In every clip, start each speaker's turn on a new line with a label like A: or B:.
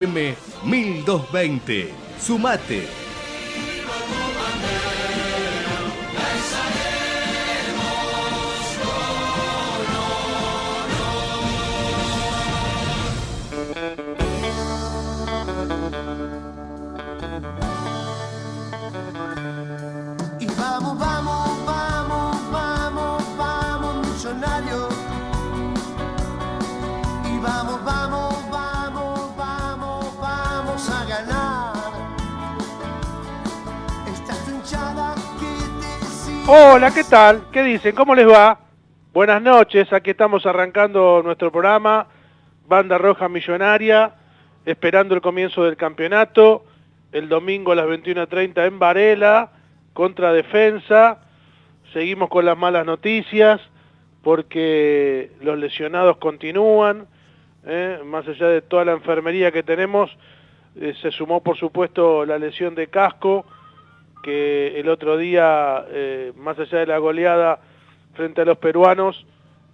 A: M 1220. Sumate.
B: Hola, ¿qué tal? ¿Qué dicen? ¿Cómo les va? Buenas noches, aquí estamos arrancando nuestro programa, Banda Roja Millonaria, esperando el comienzo del campeonato, el domingo a las 21.30 en Varela, contra Defensa, seguimos con las malas noticias, porque los lesionados continúan, ¿eh? más allá de toda la enfermería que tenemos, eh, se sumó por supuesto la lesión de casco, que el otro día, eh, más allá de la goleada frente a los peruanos,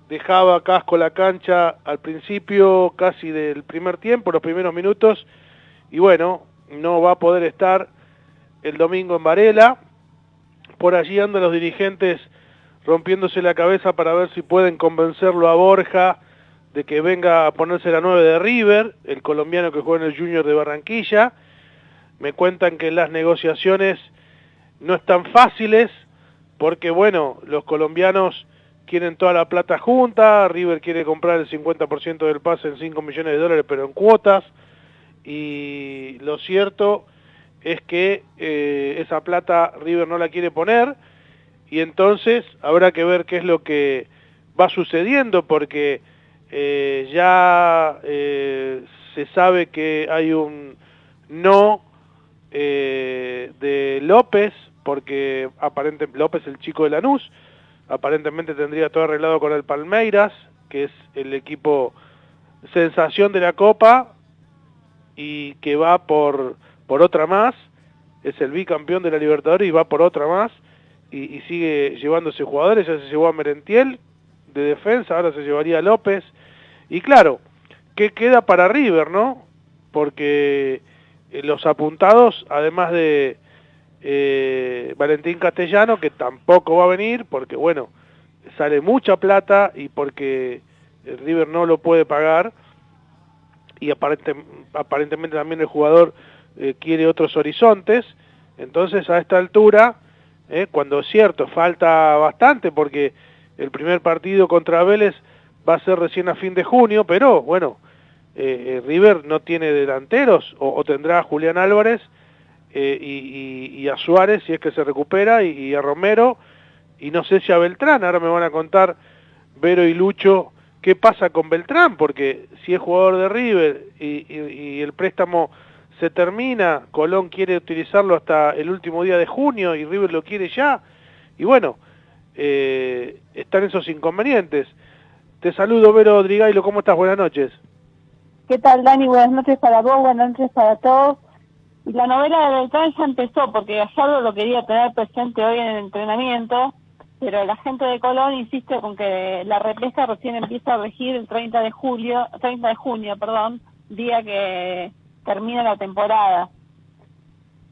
B: dejaba Casco la cancha al principio casi del primer tiempo, los primeros minutos, y bueno, no va a poder estar el domingo en Varela. Por allí andan los dirigentes rompiéndose la cabeza para ver si pueden convencerlo a Borja de que venga a ponerse la 9 de River, el colombiano que juega en el Junior de Barranquilla. Me cuentan que las negociaciones no están fáciles porque, bueno, los colombianos quieren toda la plata junta, River quiere comprar el 50% del pase en 5 millones de dólares, pero en cuotas, y lo cierto es que eh, esa plata River no la quiere poner, y entonces habrá que ver qué es lo que va sucediendo, porque eh, ya eh, se sabe que hay un no de López, porque aparentemente López, el chico de Lanús, aparentemente tendría todo arreglado con el Palmeiras, que es el equipo sensación de la Copa y que va por, por otra más, es el bicampeón de la Libertadores y va por otra más y, sigue llevándose jugadores, ya se llevó a Merentiel de defensa, ahora se llevaría a López y claro, ¿qué queda para River, no? Porque eh, los apuntados, además de eh, Valentín Castellano, que tampoco va a venir, porque bueno, sale mucha plata y porque el River no lo puede pagar, y aparente- aparentemente también el jugador eh, quiere otros horizontes, entonces a esta altura, eh, cuando es cierto, falta bastante, porque el primer partido contra Vélez va a ser recién a fin de junio, pero bueno, River no tiene delanteros, o, o tendrá a Julián Álvarez eh, y, a Suárez si es que se recupera, y, a Romero, y no sé si a Beltrán, ahora me van a contar Vero y Lucho qué pasa con Beltrán, porque si es jugador de River y el préstamo se termina, Colón quiere utilizarlo hasta el último día de junio y River lo quiere ya, y bueno, eh, están esos inconvenientes. Te saludo, Vero Drigailo, ¿cómo estás? Buenas noches.
C: ¿Qué tal, Dani? Buenas noches para vos, buenas noches para todos. Y la novela de Beltrán ya empezó, porque Gallardo lo quería tener presente hoy en el entrenamiento, pero la gente de Colón insiste con que la repesca recién empieza a regir el 30 de julio, 30 de junio, perdón, día que termina la temporada.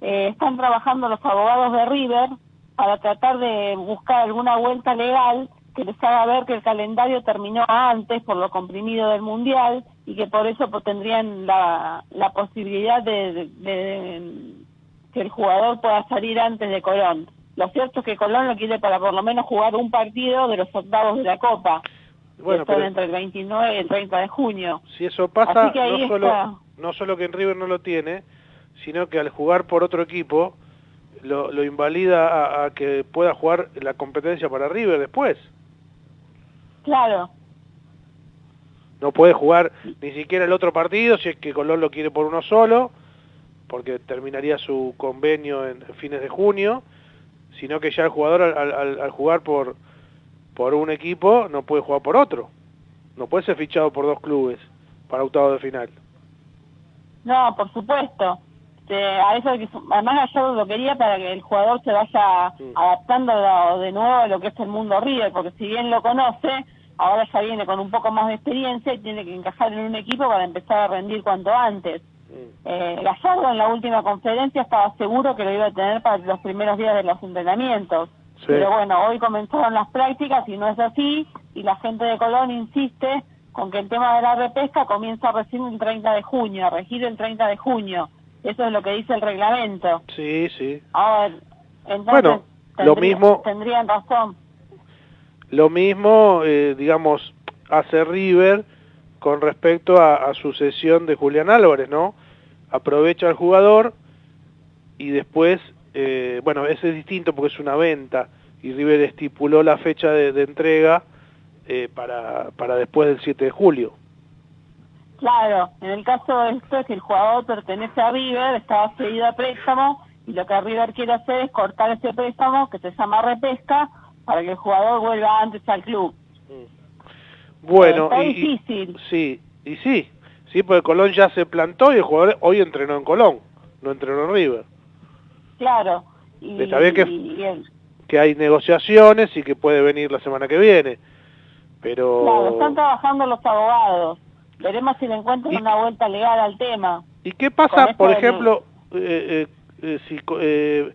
C: Eh, están trabajando los abogados de River para tratar de buscar alguna vuelta legal que les haga ver que el calendario terminó antes por lo comprimido del Mundial y que por eso pues, tendrían la, la posibilidad de, de- de que el jugador pueda salir antes de Colón. Lo cierto es que Colón lo quiere para por lo menos jugar un partido de los octavos de la Copa,
B: Bueno,
C: que son entre el 29 y el 30 de junio.
B: si eso pasa,
C: Así que ahí
B: no solo,
C: está.
B: no solo que en River no lo tiene, sino que al jugar por otro equipo, lo, lo invalida a, a que pueda jugar la competencia para River después.
C: Claro,
B: No puede jugar ni siquiera el otro partido si es que Colón lo quiere por uno solo, porque terminaría su convenio en fines de junio, sino que ya el jugador al, al- al jugar por, por un equipo no puede jugar por otro. No puede ser fichado por dos clubes para octavo de final.
C: No, por supuesto. Este, a eso que, además Gallardo lo quería para que el jugador se vaya
B: Sí.
C: adaptando de nuevo a lo que es el mundo River, porque si bien lo conoce, ahora ya viene con un poco más de experiencia y tiene que encajar en un equipo para empezar a rendir cuanto antes. Eh, Gallardo en la última conferencia estaba seguro que lo iba a tener para los primeros días de los entrenamientos.
B: Sí.
C: Pero bueno, hoy comenzaron las prácticas y no es así, y la gente de Colón insiste con que el tema de la repesca comienza recién el 30 de junio, a regir el 30 de junio. Eso es lo que dice el reglamento.
B: Sí, sí.
C: Ahora, entonces,
B: Bueno, lo mismo-
C: tendrían razón.
B: Lo mismo, eh, digamos, hace River con respecto a, su cesión de Julián Álvarez, ¿no? Aprovecha al jugador y después, eh, bueno, ese es distinto porque es una venta y River estipuló la fecha de, de entrega eh, para, para después del 7 de julio.
C: Claro, en el caso de esto es que el jugador pertenece a River, estaba cedido a préstamo y lo que River quiere hacer es cortar ese préstamo que se llama repesca para que el jugador vuelva antes al club.
B: Bueno,
C: Está
B: y,
C: difícil.
B: sí, y sí, sí, porque Colón ya se plantó y el jugador hoy entrenó en Colón, no entrenó en River.
C: Claro. Y,
B: Está bien que- hay negociaciones y que puede venir la semana que viene. Pero
C: claro, están trabajando los abogados. Veremos si le encuentran una vuelta legal al tema.
B: ¿y qué pasa, por ejemplo, eh, eh, eh, si eh,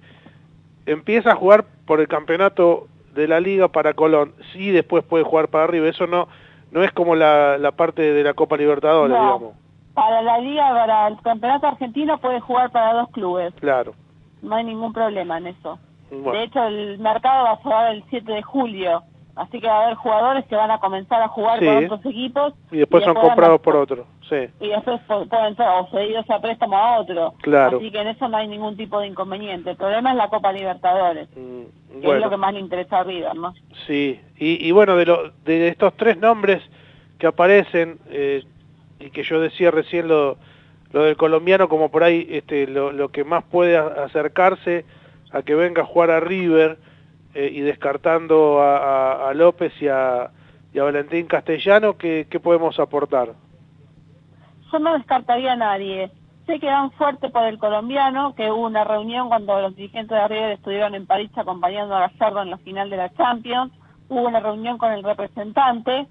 B: empieza a jugar por el campeonato de la liga para Colón, sí después puede jugar para arriba, eso no no es como la, la parte de la Copa Libertadores,
C: No.
B: digamos.
C: Para la liga, para el campeonato argentino puede jugar para dos clubes.
B: Claro.
C: No hay ningún problema en eso.
B: Bueno,
C: De hecho, el mercado va a cerrar el 7 de julio, así que va a haber jugadores que van a comenzar a jugar
B: Sí.
C: con otros equipos.
B: y después son
C: a-
B: comprados por otro, sí.
C: Y después pueden ser o cedidos a préstamo a otro.
B: Claro.
C: Así que en eso no hay ningún tipo de inconveniente. El problema es la Copa Libertadores,
B: Mm,
C: que es lo que más le interesa a River, ¿no?
B: Sí, y, y bueno, de, lo, de estos tres nombres que aparecen, eh, y que yo decía recién lo, lo del colombiano como por ahí este, lo, lo que más puede acercarse a que venga a jugar a River eh, y descartando a, a- a López y a, y a Valentín Castellano, ¿qué, qué podemos aportar?
C: Yo no descartaría a nadie. Sé que dan fuerte por el colombiano, que hubo una reunión cuando los dirigentes de River estuvieron en París acompañando a Gallardo en la final de la Champions. Hubo una reunión con el representante.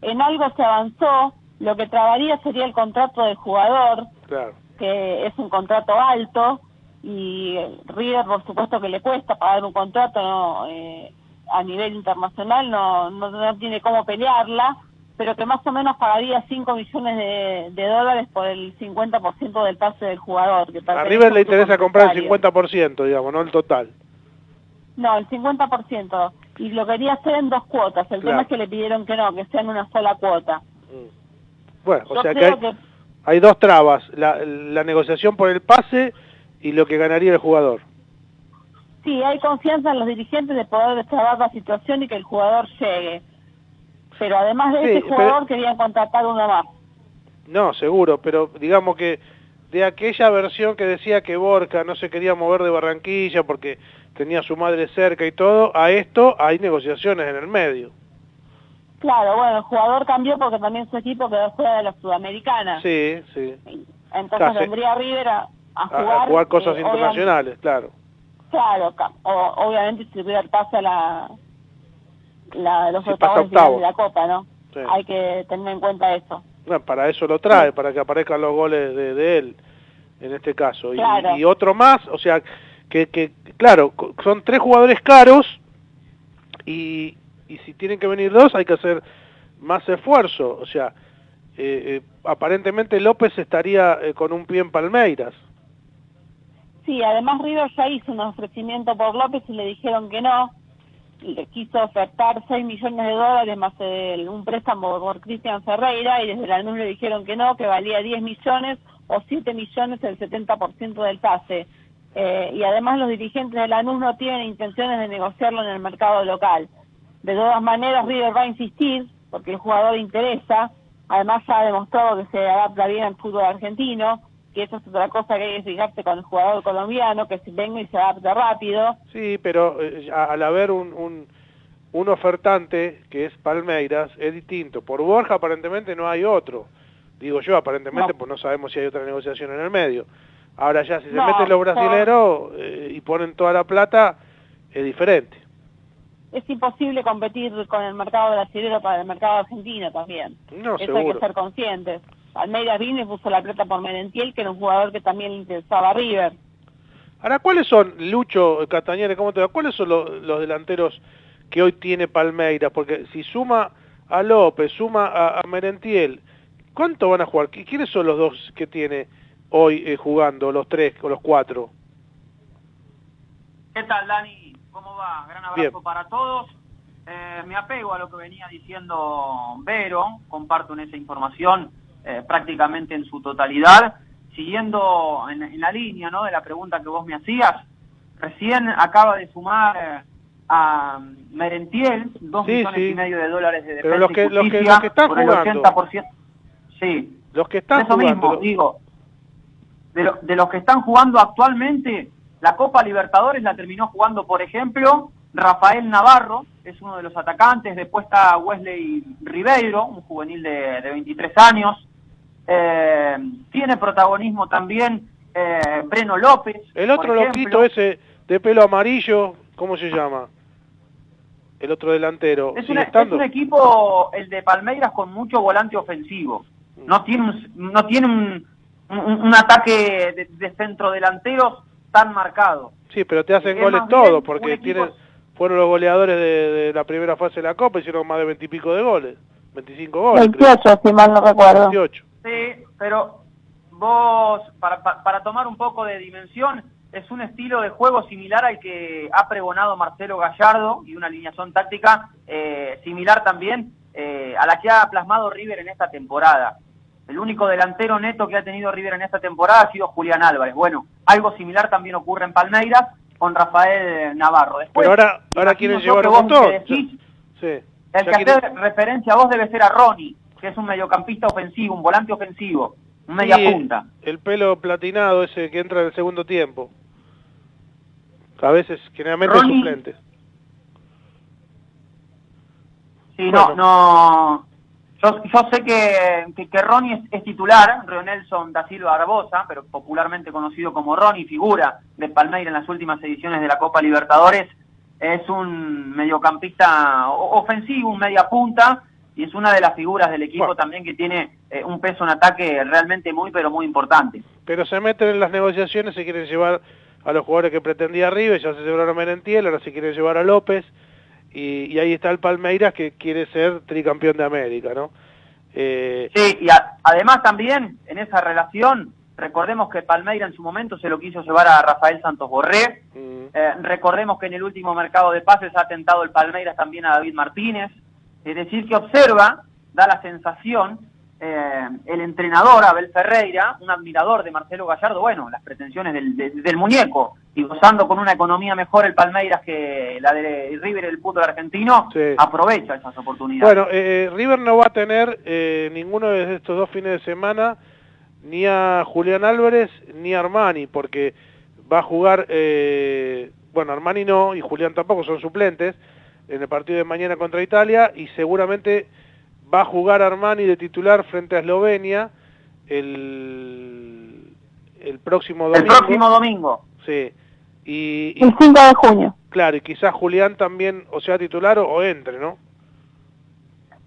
C: En algo se avanzó. Lo que trabaría sería el contrato del jugador,
B: Claro,
C: que es un contrato alto y River por supuesto que le cuesta pagar un contrato ¿no? Eh, a nivel internacional no, no, no tiene cómo pelearla pero que más o menos pagaría 5 millones de, de dólares por el 50% del pase del jugador que
B: a River le interesa comprar el
C: comunitario.
B: 50%, digamos, no el total.
C: no el 50% y lo quería hacer en dos cuotas el
B: Claro.
C: tema es que le pidieron que no que sea en una sola cuota
B: Mm. Bueno, o sea que hay,
C: que
B: hay dos trabas, la, la negociación por el pase y lo que ganaría el jugador.
C: Sí, hay confianza en los dirigentes de poder destrabar la situación y que el jugador llegue. Pero además de
B: Sí,
C: ese
B: pero-
C: jugador querían contratar uno más.
B: No, seguro, pero digamos que de aquella versión que decía que Borca no se quería mover de Barranquilla porque tenía a su madre cerca y todo, a esto hay negociaciones en el medio.
C: Claro, bueno, el jugador cambió porque también su equipo quedó fuera de la Sudamericana.
B: Sí, sí.
C: Entonces
B: sí.
C: vendría River a, jugar...
B: a jugar cosas
C: eh,
B: internacionales, claro.
C: Claro, o- obviamente si River pasa la, la, los
B: Si
C: octavos de la Copa, ¿no?
B: Sí.
C: Hay que tener en cuenta eso.
B: Bueno, para eso lo trae, para que aparezcan los goles de, de él, en este caso. Y-
C: Claro.
B: Y, otro más, o sea, que, que claro, son tres jugadores caros y, y si tienen que venir dos hay que hacer más esfuerzo. O sea, eh, eh, aparentemente López estaría eh, con un pie en Palmeiras.
C: Sí, además River ya hizo un ofrecimiento por López y le dijeron que no. Le quiso ofertar 6 millones de dólares más el- un préstamo por Cristian Ferreira y desde la NUS le dijeron que no, que valía 10 millones o 7 millones el 70% del pase. Eh, y además los dirigentes de la NUS no tienen intenciones de negociarlo en el mercado local. De todas maneras, River va a insistir porque el jugador interesa. Además, ya ha demostrado que se adapta bien al fútbol argentino, que eso es otra cosa que hay que fijarse con el jugador colombiano, que si venga y se adapta rápido.
B: Sí, pero eh, al haber un, un, un ofertante que es Palmeiras, es distinto. Por Borja aparentemente no hay otro. Digo yo, aparentemente,
C: No.
B: pues no sabemos si hay otra negociación en el medio. Ahora ya, si se
C: No,
B: meten los brasileros eh, y ponen toda la plata, es diferente.
C: Es imposible competir con el mercado brasileño para el mercado argentino también.
B: No,
C: eso hay que ser conscientes. Palmeiras vino y puso la plata por Merentiel, que era un jugador que también le interesaba a River.
B: Ahora, ¿cuáles son, Lucho Castañeda, cómo te va? ¿Cuáles son los, los delanteros que hoy tiene Palmeiras? Porque si suma a López, suma a, a Merentiel, ¿cuánto van a jugar? ¿Qui- ¿Quiénes son los dos que tiene hoy eh, jugando, los tres o los cuatro?
D: ¿Qué tal, Dani? ¿Cómo va? Gran abrazo
B: Bien.
D: para todos. Eh, me apego a lo que venía diciendo Vero, comparto en esa información eh, prácticamente en su totalidad, siguiendo en, en la línea ¿no? de la pregunta que vos me hacías. Recién acaba de sumar eh, a Merentiel dos
B: Sí,
D: millones
B: sí.
D: y medio de dólares de
B: Pero
D: defensa
B: los que-
D: y
B: los que- los que están
D: por el
B: jugando.
D: 80%. Sí,
B: Los que están
D: eso
B: jugando.
D: mismo, digo, de, lo- de los que están jugando actualmente, la Copa Libertadores la terminó jugando, por ejemplo, Rafael Navarro, es uno de los atacantes, después está Wesley Ribeiro, un juvenil de, de 23 años, Eh, tiene protagonismo también eh, Breno López.
B: El otro loquito ese de pelo amarillo, ¿cómo se llama? El otro delantero.
D: Es, un equipo, el de Palmeiras, con mucho volante ofensivo. No tiene un, no tiene un, un- un ataque de, de centro delanteros tan marcado.
B: Sí, pero te hacen
D: Es
B: goles todos, porque
D: equipo-
B: tienen, fueron los goleadores de, de la primera fase de la Copa, hicieron más de veintipico de goles. 25 goles, creo.
C: 28, si mal no recuerdo.
B: 28.
D: Sí, pero vos, para, pa- para tomar un poco de dimensión, es un estilo de juego similar al que ha pregonado Marcelo Gallardo y una alineación táctica eh, similar también eh, a la que ha plasmado River en esta temporada. El único delantero neto que ha tenido River en esta temporada ha sido Julián Álvarez. Bueno, algo similar también ocurre en Palmeiras con Rafael Navarro. Después,
B: Pero ahora, ahora quieren llevar
D: que
B: un
D: me decís,
B: Sí.
D: el
B: Ya
D: que hace referencia a vos debe ser a Ronnie, que es un mediocampista ofensivo, un volante ofensivo, un media
B: Sí,
D: punta.
B: El pelo platinado ese que entra en el segundo tiempo. A veces, generalmente
D: Ronnie-
B: suplente.
D: Sí,
B: Bueno.
D: no, no. Yo, yo sé que, que, que Ronnie es, es titular, Nelson da Silva Barbosa, pero popularmente conocido como Ronnie, figura de Palmeiras en las últimas ediciones de la Copa Libertadores. Es un mediocampista ofensivo, un media punta, y es una de las figuras del equipo
B: Bueno.
D: también que tiene eh, un peso en ataque realmente muy, pero muy importante.
B: Pero se meten en las negociaciones, se quieren llevar a los jugadores que pretendía River, ya se llevaron a Merentiel, ahora se quieren llevar a López, y, y ahí está el Palmeiras que quiere ser tricampeón de América, ¿no? Eh,
D: Sí, y a- además también en esa relación, recordemos que Palmeira en su momento se lo quiso llevar a Rafael Santos Borré,
B: mm,
D: Eh, recordemos que en el último mercado de pases ha tentado el Palmeiras también a David Martínez. Es decir, que observa, da la sensación, eh, el entrenador Abel Ferreira, un admirador de Marcelo Gallardo, bueno, las pretensiones del, de- del muñeco, y gozando con una economía mejor el Palmeiras que la de River el fútbol argentino,
B: Sí.
D: aprovecha esas oportunidades.
B: Bueno, eh, River no va a tener eh, ninguno de estos dos fines de semana ni a Julián Álvarez ni a Armani, porque va a jugar, eh, bueno, Armani no y Julián tampoco son suplentes en el partido de mañana contra Italia y seguramente va a jugar Armani de titular frente a Eslovenia el, el próximo
D: el
B: domingo.
D: próximo domingo.
B: Sí. Y, y,
C: El 5 de junio.
B: claro, y quizás Julián también o sea titular o, o entre, ¿no?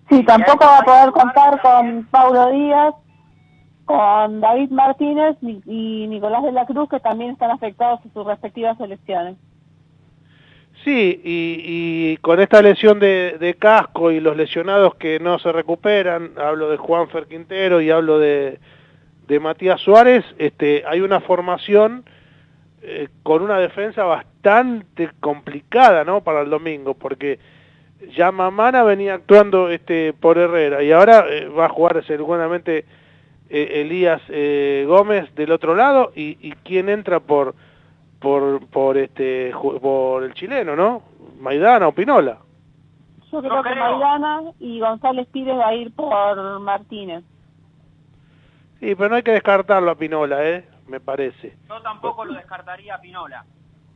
C: Sí, tampoco va a poder contar con Paulo Díaz, con David Martínez y, y Nicolás de la Cruz, que también están afectados en sus respectivas selecciones.
B: Sí, y, con esta lesión de, casco y los lesionados que no se recuperan, hablo de Juan Fer Quintero y hablo de, Matías Suárez, este, hay una formación eh, con una defensa bastante complicada, ¿no? Para el domingo, porque ya Mamana venía actuando este por Herrera y ahora eh, va a jugar seguramente eh, Elías Gómez del otro lado y, y quién entra por por por este por el chileno, ¿no? Maidana o Pinola.
C: Yo creo
D: No
C: que
D: creo.
C: Maidana y González Pires va a ir por Martínez.
B: Sí, pero no hay que descartarlo a Pinola, ¿eh? Me parece.
D: Yo tampoco lo descartaría a Pinola.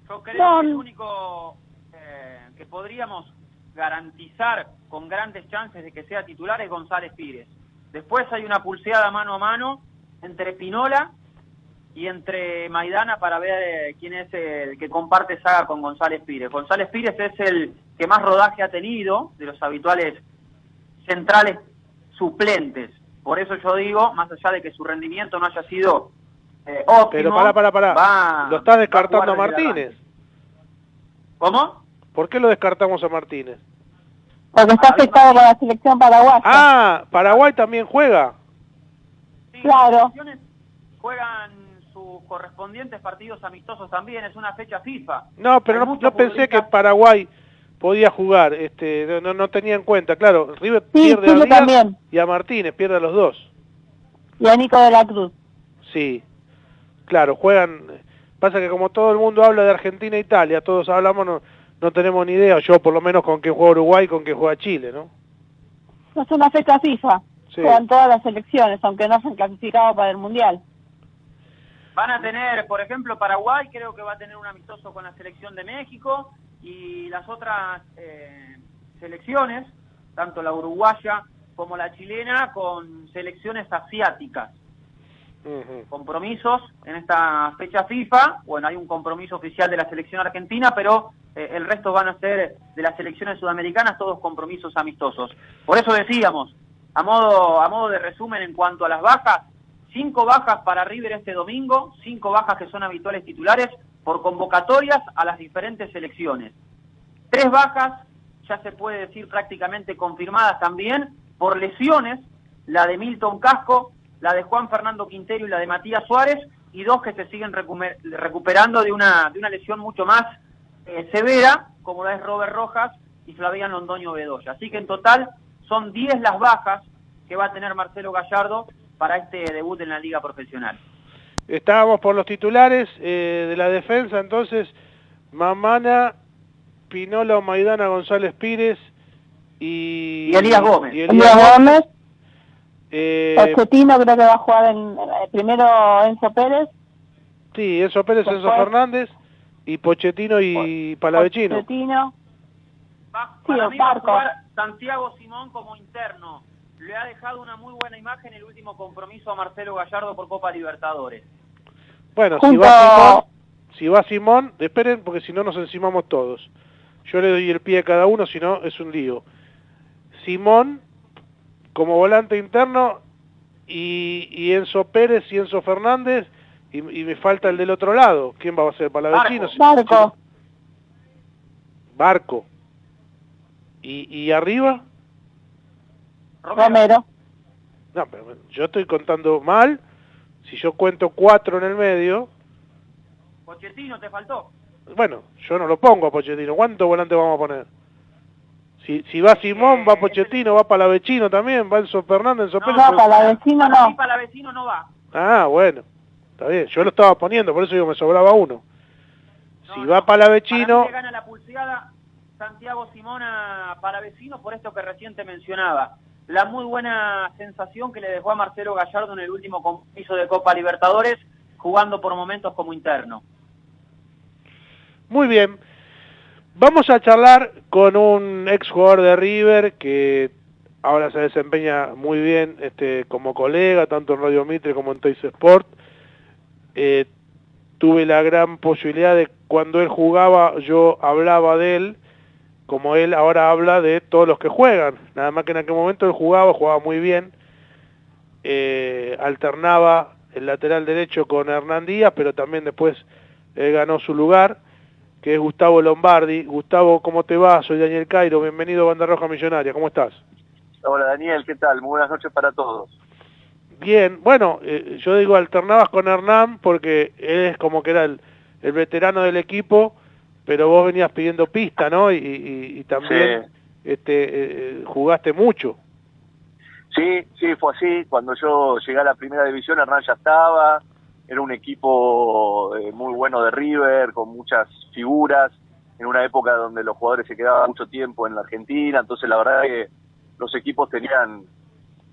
D: Yo creo
C: No.
D: que el único eh, que podríamos garantizar con grandes chances de que sea titular es González Pires. Después hay una pulseada mano a mano entre Pinola y entre Maidana para ver eh, quién es el que comparte saga con González Pires. González Pires es el que más rodaje ha tenido de los habituales centrales suplentes, Por eso yo digo, más allá de que su rendimiento no haya sido eh, óptimo...
B: Pero pará, pará, pará.
D: va-
B: Lo estás descartando a Martínez.
D: ¿Cómo?
B: ¿Por qué lo descartamos a Martínez?
C: Porque está
D: Ah,
C: afectado con la selección paraguaya.
B: Ah, Paraguay también juega.
D: Sí,
C: Claro.
D: juegan sus correspondientes partidos amistosos también, es una fecha FIFA.
B: No, pero no, no pensé que Paraguay podía jugar. Este, no- no, no tenía en cuenta. Claro, River
C: Sí,
B: pierde
C: Chile
B: a Díaz
C: también.
B: y a Martínez, pierde a los dos.
C: Y a Nico de la Cruz.
B: Sí, claro, juegan. Pasa que como todo el mundo habla de Argentina e Italia, todos hablamos, no, no tenemos ni idea. Yo, por lo menos, con quién juega Uruguay y con quién juega Chile, ¿no?
C: Es una fecha FIFA.
B: Sí.
C: Juegan todas las selecciones, aunque no se han clasificado para el Mundial.
D: Van a tener, por ejemplo, Paraguay creo que va a tener un amistoso con la selección de México y las otras eh, selecciones, tanto la uruguaya como la chilena, con selecciones asiáticas. Compromisos en esta fecha FIFA, bueno, hay un compromiso oficial de la selección argentina, pero eh, el resto van a ser de las selecciones sudamericanas, todos compromisos amistosos. Por eso decíamos, a modo, a modo de resumen en cuanto a las bajas, cinco bajas para River este domingo, cinco bajas que son habituales titulares por convocatorias a las diferentes selecciones. Tres bajas, ya se puede decir prácticamente confirmadas también, por lesiones, la de Milton Casco, la de Juan Fernando Quintero y la de Matías Suárez, y dos que se siguen recuperando de una, de una lesión mucho más eh, severa, como la es Robert Rojas y Flavián Londoño Bedoya. Así que en total son 10 las bajas que va a tener Marcelo Gallardo para este debut en la liga profesional.
B: Estábamos por los titulares eh, de la defensa, entonces, Mamana, Pinola, Maidana, González Pires y...
D: Y Elías Gómez.
B: y
C: Elías Gómez,
B: Eh,
C: Pochettino creo que va a jugar en, eh, primero Enzo Pérez.
B: sí, Enzo Pérez, Enzo Fernández y Pochettino y Palavecino.
C: Pochettino.
D: Va,
C: Sí,
D: para mí va a jugar Santiago Simón como interno. Le ha dejado una muy buena imagen el último compromiso a Marcelo Gallardo por Copa Libertadores.
B: Bueno, si
C: Junto-
B: va Simón, si va Simón, esperen porque si no nos encimamos todos. Yo le doy el pie a cada uno, si no es un lío. Simón como volante interno y, y Enzo Pérez y Enzo Fernández y, y me falta el del otro lado. ¿Quién va a ser? Palavecino.
D: Barco.
B: Si-
C: Barco.
B: Barco. ¿Y, y arriba?
C: Romero.
B: No, pero yo estoy contando mal. Si yo cuento cuatro en el medio,
D: Pochettino, ¿te faltó?
B: Bueno, yo no lo pongo a Pochettino. ¿Cuántos volantes vamos a poner? Si, si va Simón,
D: Eh,
B: va Pochettino, va Palavecino también, va Enzo Fernández, Enzo
D: No,
B: Pérez.
C: No, Para no.
D: para no va.
B: Ah, bueno. Está bien. Yo lo estaba poniendo, por eso digo, me sobraba uno.
D: No,
B: si
D: no.
B: va Palavecino...
D: Para gana la pulseada Santiago Simón a Palavecino por esto que recién te mencionaba. La muy buena sensación que le dejó a Marcelo Gallardo en el último compromiso de Copa Libertadores, jugando por momentos como interno.
B: Muy bien. Vamos a charlar con un ex jugador de River que ahora se desempeña muy bien este, como colega, tanto en Radio Mitre como en Toys Sport. Eh, tuve la gran posibilidad de cuando él jugaba, yo hablaba de él, como él ahora habla de todos los que juegan. Nada más que en aquel momento él jugaba, jugaba muy bien, eh, alternaba el lateral derecho con Hernán Díaz, pero también después él ganó su lugar, que es Gustavo Lombardi. Gustavo, ¿cómo te va? Soy Daniel Cairo, bienvenido a Banda Roja Millonaria, ¿cómo estás?
E: Hola Daniel, ¿qué tal? Muy buenas noches para todos.
B: Bien, bueno, eh, yo digo alternabas con Hernán porque él es como que era el, el veterano del equipo, pero vos venías pidiendo pista, ¿no? Y, y- y también este, eh, jugaste mucho.
E: Sí, sí, fue así. Cuando yo llegué a la primera división, Hernán ya estaba. Era un equipo eh, muy bueno de River, con muchas figuras, en una época donde los jugadores se quedaban mucho tiempo en la Argentina. Entonces, la verdad es que los equipos tenían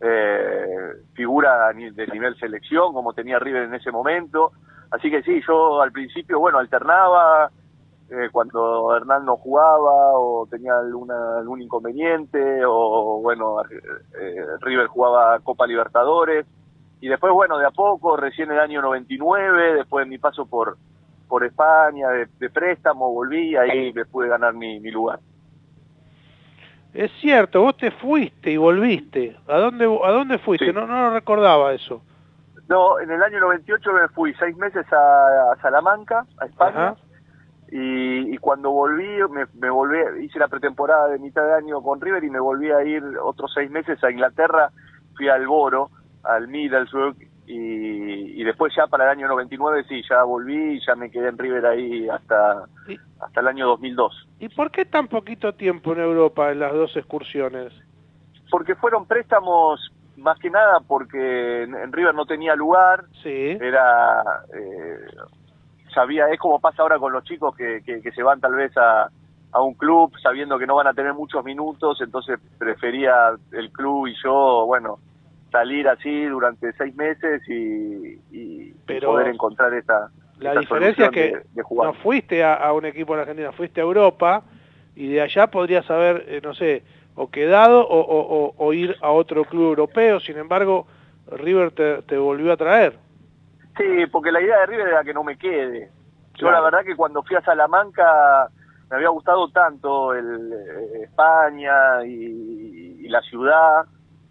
E: eh, figura de nivel selección, como tenía River en ese momento. Así que sí, yo al principio, bueno, alternaba, eh, cuando Hernán no jugaba o tenía alguna, algún inconveniente o bueno, eh, River jugaba Copa Libertadores y después bueno, de a poco, recién el año 99, después de mi paso por por España de, de préstamo, volví y ahí me pude ganar mi, mi lugar.
B: Es cierto, vos te fuiste y volviste. ¿A dónde, a dónde fuiste?
E: Sí.
B: No, no lo recordaba eso.
E: No, en el año 98 me fui seis meses a, a Salamanca, a España,
B: Ajá.
E: Y, y cuando volví, me, me volví, hice la pretemporada de mitad de año con River y me volví a ir otros seis meses a Inglaterra, fui al Boro, al Middlesbrough, y, y después ya para el año 99 sí, ya volví y ya me quedé en River ahí hasta,
B: ¿Y,
E: hasta el año 2002.
B: ¿Y por qué tan poquito tiempo en Europa en las dos excursiones?
E: Porque fueron préstamos más que nada porque en, en River no tenía lugar,
B: Sí.
E: era eh, sabía es como pasa ahora con los chicos que, que, que se van tal vez a, a un club sabiendo que no van a tener muchos minutos entonces prefería el club y yo bueno salir así durante seis meses y, y
B: Pero
E: poder encontrar esta,
B: La
E: esta
B: diferencia es que
E: de, de jugar
B: no fuiste a, a un equipo en Argentina, fuiste a Europa y de allá podrías haber, eh, no sé, o quedado o, o- o- o ir a otro club europeo. Sin embargo, River te, te volvió a traer.
E: Sí, porque la idea de River era que no me quede. Yo
B: Claro.
E: la verdad que cuando fui a Salamanca me había gustado tanto el eh, España y, y la ciudad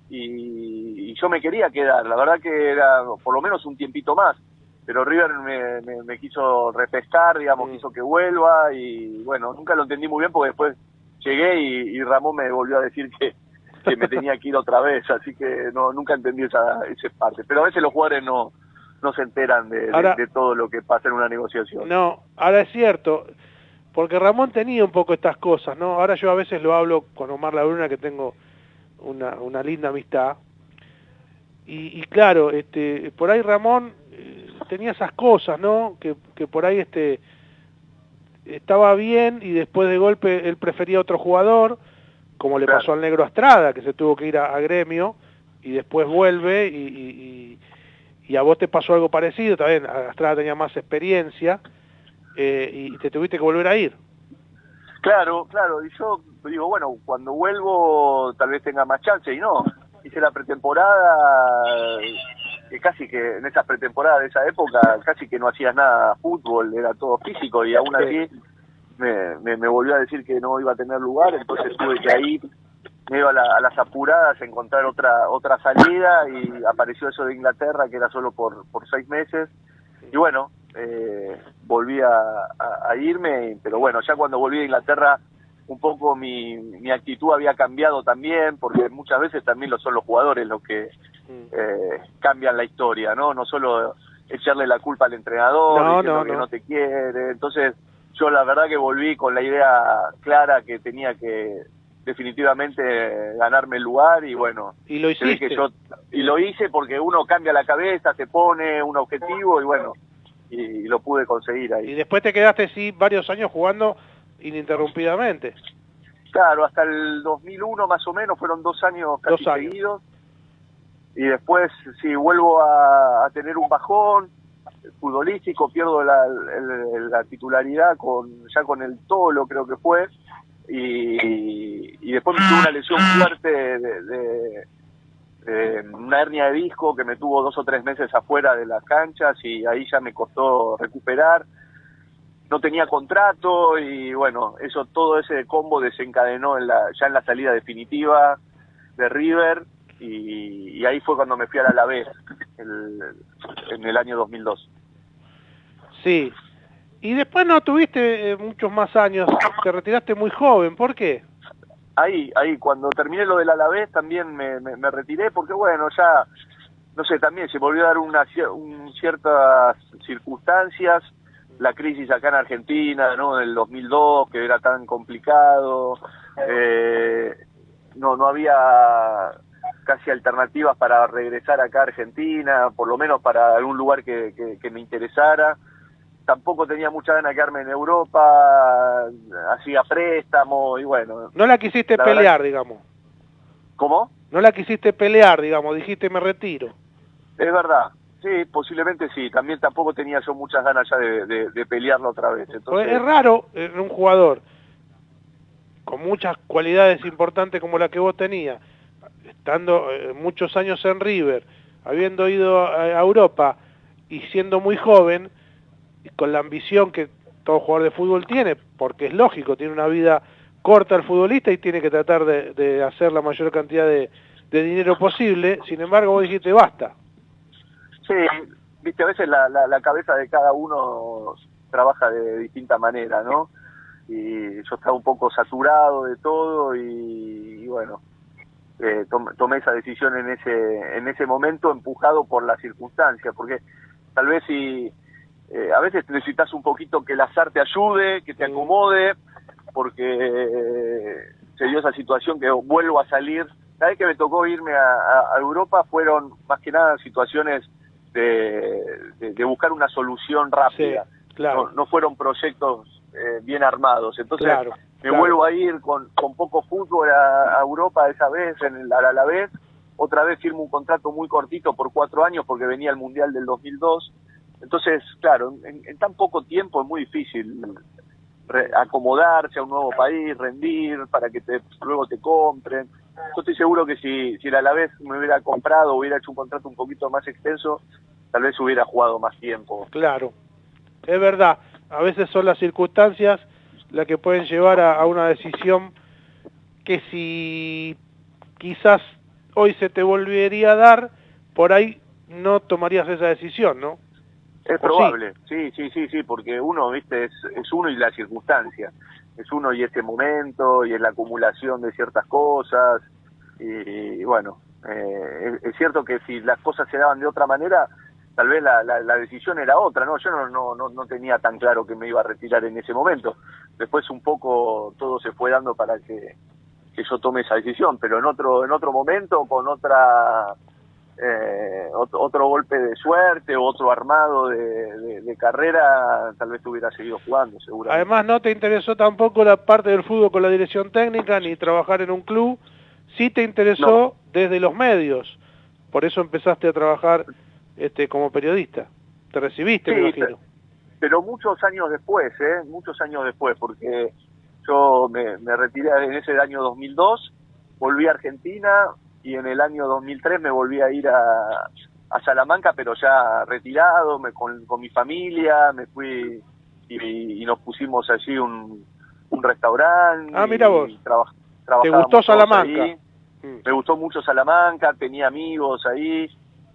E: y, y yo me quería quedar. La verdad que era por lo menos un tiempito más. Pero River me, me- me quiso repescar, digamos,
B: Mm.
E: quiso que vuelva y bueno, nunca lo entendí muy bien porque después llegué y, y Ramón me volvió a decir que, que me tenía que ir otra vez, así que no nunca entendí esa, esa parte. Pero a veces los jugadores no, no se enteran de, de-
B: Ahora-
E: de todo lo que pasa en una negociación.
B: No, ahora es cierto, porque Ramón tenía un poco estas cosas, ¿no? Ahora yo a veces lo hablo con Omar Labruna, que tengo una, una linda amistad, y, y claro, este, por ahí Ramón eh, tenía esas cosas, ¿no? Que, que por ahí este estaba bien y después de golpe él prefería otro jugador, como le
E: Claro.
B: pasó al negro Astrada, que se tuvo que ir a, a gremio y después vuelve y, y- y- a vos te pasó algo parecido, también Astrada tenía más experiencia eh, y te tuviste que volver a ir.
E: Claro, claro, y yo digo, bueno, cuando vuelvo tal vez tenga más chance, y no, hice la pretemporada, que casi que en esas pretemporadas de esa época, casi que no hacías nada fútbol, era todo físico, y aún así me, me, me volvió a decir que no iba a tener lugar, entonces tuve que ahí, medio a, la- a las apuradas, encontrar otra otra salida, y apareció eso de Inglaterra, que era solo por, por seis meses, y bueno, eh, volví a, a- a irme, pero bueno, ya cuando volví a Inglaterra, un poco mi, mi actitud había cambiado también, porque muchas veces también lo son los jugadores los que eh, cambian la historia, ¿no? No solo echarle la culpa al entrenador,
B: No,
E: diciendo
B: no,
E: que
B: no.
E: no te quiere. Entonces, yo la verdad que volví con la idea clara que tenía que definitivamente ganarme el lugar y bueno,
B: Y lo
E: se ve
B: hiciste.
E: que yo y lo hice porque uno cambia la cabeza, se pone un objetivo y bueno, y, lo pude conseguir ahí.
B: Y después te quedaste, sí, varios años jugando ininterrumpidamente.
E: Claro, hasta el 2001 más o menos, fueron dos años casi
B: Dos años.
E: seguidos. Y después, si vuelvo a, a tener un bajón futbolístico, pierdo la, la titularidad con ya con el Tolo, creo que fue. Y, y después me tuve una lesión fuerte de, de- de una hernia de disco que me tuvo dos o tres meses afuera de las canchas y ahí ya me costó recuperar no tenía contrato y bueno, eso todo ese combo desencadenó en la, ya en la salida definitiva de River y, y ahí fue cuando me fui al Alavés el, en el año 2002.
B: Sí. Y después no tuviste eh, muchos más años, te retiraste muy joven, ¿por qué?
E: Ahí, ahí, cuando terminé lo del Alavés también me, me, retiré porque bueno, ya, no sé, también se volvió a dar una, un- ciertas circunstancias, la crisis acá en Argentina, ¿no? Del 2002, que era tan complicado, eh, no, no había casi alternativas para regresar acá a Argentina, por lo menos para algún lugar que, que me interesara. Tampoco tenía mucha ganas de quedarme en Europa, hacía préstamo y bueno.
B: No la quisiste
E: La
B: pelear,
E: verdad-
B: digamos.
E: ¿Cómo?
B: No la quisiste pelear, digamos, dijiste me retiro.
E: Es verdad, sí, posiblemente sí. También tampoco tenía yo muchas ganas ya de, de, de pelearlo otra vez.
B: Porque
E: Entonces,
B: es raro en un jugador con muchas cualidades importantes como la que vos tenías, estando eh, muchos años en River, habiendo ido a, a Europa y siendo muy joven, con la ambición que todo jugador de fútbol tiene, porque es lógico, tiene una vida corta al futbolista y tiene que tratar de, de hacer la mayor cantidad de, dinero posible, sin embargo vos dijiste basta.
E: Sí, viste, a veces la, la, la cabeza de cada uno trabaja de distinta manera, ¿no? Y yo estaba un poco saturado de todo y, bueno, eh, tom- tomé esa decisión en ese en ese momento empujado por las circunstancias, porque tal vez si eh, a veces necesitas un poquito que el azar te ayude, que te acomode, porque eh, se dio esa situación que vuelvo a salir. La vez que me tocó irme a, Europa fueron más que nada situaciones de, de- de buscar una solución rápida.
B: claro.
E: No, no fueron proyectos eh, bien armados. Entonces
B: Claro,
E: me
B: claro.
E: vuelvo a ir con, con poco fútbol a, a Europa esa vez, en el, a la vez. Otra vez firmo un contrato muy cortito por cuatro años porque venía el Mundial del 2002. Entonces, claro, en, en tan poco tiempo es muy difícil re- acomodarse a un nuevo país, rendir, para que te, luego te compren. Yo estoy seguro que si, si el Alavés me hubiera comprado, hubiera hecho un contrato un poquito más extenso, tal vez hubiera jugado más tiempo.
B: Claro, es verdad. A veces son las circunstancias las que pueden llevar a, a una decisión que si quizás hoy se te volvería a dar, por ahí no tomarías esa decisión, ¿no?
E: Es
B: ¿O
E: probable, sí, sí, sí, sí, porque uno, viste, es, es uno y la circunstancia. Es uno y este momento y es la acumulación de ciertas cosas. Y, y bueno, eh, es, es cierto que si las cosas se daban de otra manera, tal vez la, la, la decisión era otra, ¿no? Yo no, no, no, no tenía tan claro que me iba a retirar en ese momento. Después un poco todo se fue dando para que, que yo tome esa decisión, pero en otro, en otro momento, con otra eh, otro, golpe de suerte, otro armado de, de- de carrera, tal vez hubiera seguido jugando, seguramente.
B: Además no te interesó tampoco la parte del fútbol con la dirección técnica ni trabajar en un club, sí te interesó desde los medios, por eso empezaste a trabajar este como periodista. Te recibiste, me imagino.
E: pero muchos años después, ¿eh? Muchos años después, porque yo me, me retiré en ese año 2002, volví a Argentina y en el año 2003 me volví a ir a, a Salamanca, pero ya retirado, me, con, con mi familia, me fui y, y nos pusimos allí un, un restaurante.
B: Ah, mira vos.
E: traba-
B: ¿Te gustó Salamanca?
E: ahí.
B: Mm.
E: Me gustó mucho Salamanca, tenía amigos ahí,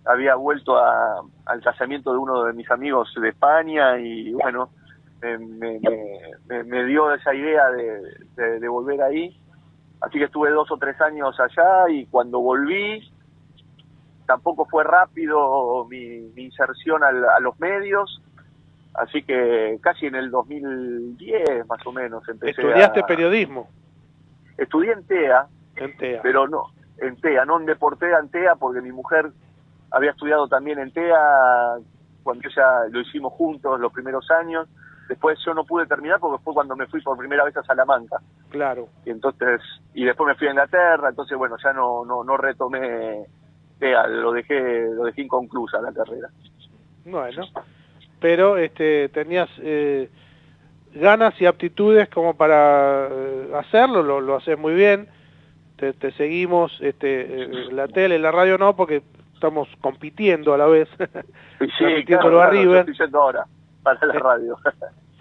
E: había vuelto a- al casamiento de uno de mis amigos de España y bueno, me, me- me- me- me dio esa idea de, de- de volver ahí. Así que estuve dos o tres años allá y cuando volví tampoco fue rápido mi, mi inserción al- a los medios. Así que casi en el 2010 más o menos empecé
B: Estudiaste
E: a...
B: periodismo
E: Estudié en TEA,
B: en TEA.
E: pero no, en TEA, no en Deportea, en TEA, porque mi mujer había estudiado también en TEA cuando ella lo hicimos juntos los primeros años. Después yo no pude terminar porque fue cuando me fui por primera vez a Salamanca.
B: Claro.
E: Y entonces, y después me fui a Inglaterra, entonces bueno, ya no, no, no retomé TEA, lo dejé, lo dejé inconclusa la carrera.
B: Bueno, pero este, tenías eh, ganas y aptitudes como para eh, hacerlo, lo, lo haces muy bien, te, te seguimos, este, eh, la tele, la radio no, porque estamos compitiendo a la vez,
E: sí, claro,
B: a
E: claro,
B: River.
E: yendo ahora para la
B: Sí.
E: radio.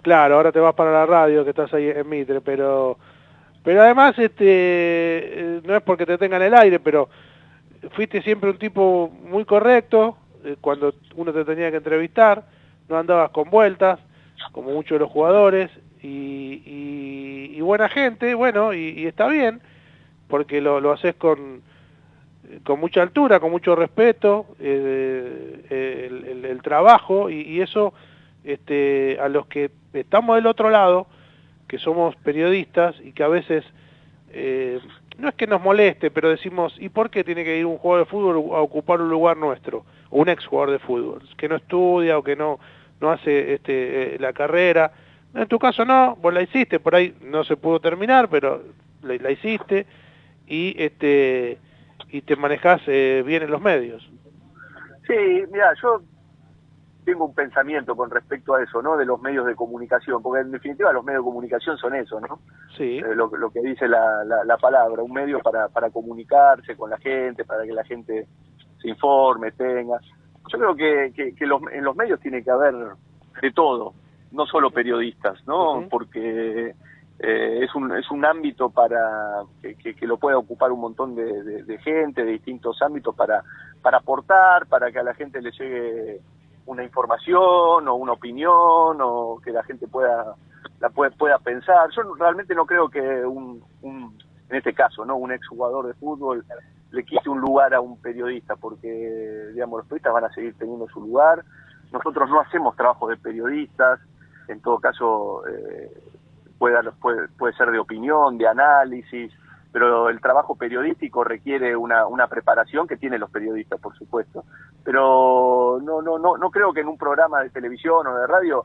B: Claro, ahora te vas para la radio, que estás ahí en Mitre, pero pero además este eh, no es porque te tengan el aire, pero fuiste siempre un tipo muy correcto eh, cuando uno te tenía que entrevistar, no andabas con vueltas, como muchos de los jugadores, y, y- y buena gente, bueno, y, y está bien, porque lo, lo haces con, con mucha altura, con mucho respeto, eh, el, el- el trabajo, y, y eso este, a los que estamos del otro lado, que somos periodistas y que a veces eh, no es que nos moleste, pero decimos, ¿y por qué tiene que ir un jugador de fútbol a ocupar un lugar nuestro? O un ex jugador de fútbol, que no estudia o que no, no hace este, eh, la carrera. En tu caso no, vos la hiciste, por ahí no se pudo terminar, pero la, hiciste y este y te manejás eh, bien en los medios.
E: Sí, mira, yo tengo un pensamiento con respecto a eso, ¿no? De los medios de comunicación, porque en definitiva los medios de comunicación son eso, ¿no?
B: Sí,
E: Eh, lo, lo que dice la, la, la palabra, un medio para, para comunicarse con la gente, para que la gente se informe, tenga. Yo creo que, que, que los, en los medios tiene que haber de todo, no solo periodistas, ¿no? Porque eh, es, un, es un ámbito para que, que, que lo pueda ocupar un montón de, de, de, gente de distintos ámbitos para, para aportar, para que a la gente le llegue una información o una opinión o que la gente pueda la pueda, pueda pensar. Yo realmente no creo que un, un en este caso, no un exjugador de fútbol le quite un lugar a un periodista, porque digamos los periodistas van a seguir teniendo su lugar. Nosotros no hacemos trabajo de periodistas, en todo caso eh, puede, puede, puede ser de opinión, de análisis, pero el trabajo periodístico requiere una, una preparación que tienen los periodistas, por supuesto. Pero no, no, no, no creo que en un programa de televisión o de radio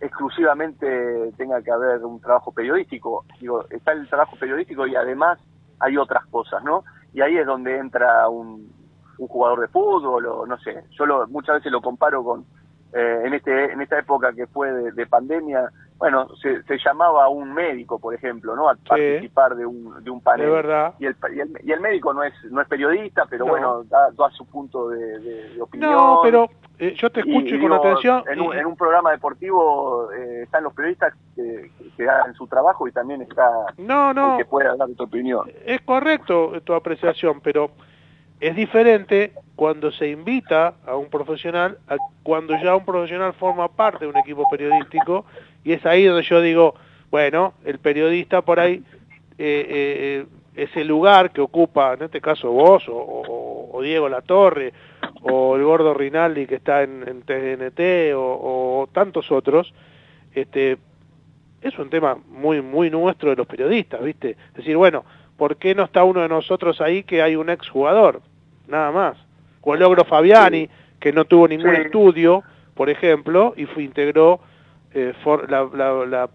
E: exclusivamente tenga que haber un trabajo periodístico. Digo, está el trabajo periodístico y además hay otras cosas, ¿no? Y ahí es donde entra un, un jugador de fútbol o no sé. Yo lo, muchas veces lo comparo con, eh, en, este, en esta época que fue de, de pandemia, bueno, se, se, llamaba a un médico, por ejemplo, ¿no? A sí. participar de un, de un panel.
B: De verdad.
E: Y el, y el, y el médico no es, no es periodista, pero no. bueno, da, da, su punto de, de, de, opinión.
B: No, pero eh, yo te escucho y con digo, atención.
E: En un, en un, programa deportivo eh, están los periodistas que, que, dan su trabajo y también está
B: no, no.
E: el que pueda dar tu opinión.
B: Es correcto tu apreciación, pero es diferente cuando se invita a un profesional a cuando ya un profesional forma parte de un equipo periodístico y es ahí donde yo digo, bueno, el periodista por ahí, eh, eh, ese lugar que ocupa, en este caso vos, o, o, o, Diego Latorre, o el gordo Rinaldi que está en, en TNT, o, o, tantos otros, este, es un tema muy, muy nuestro de los periodistas, ¿viste? Es decir, bueno, ¿por qué no está uno de nosotros ahí que hay un exjugador? Nada más. O el Logro Fabiani, sí. que no tuvo ningún sí. estudio, por ejemplo, y fue, integró eh, for, la, la, la,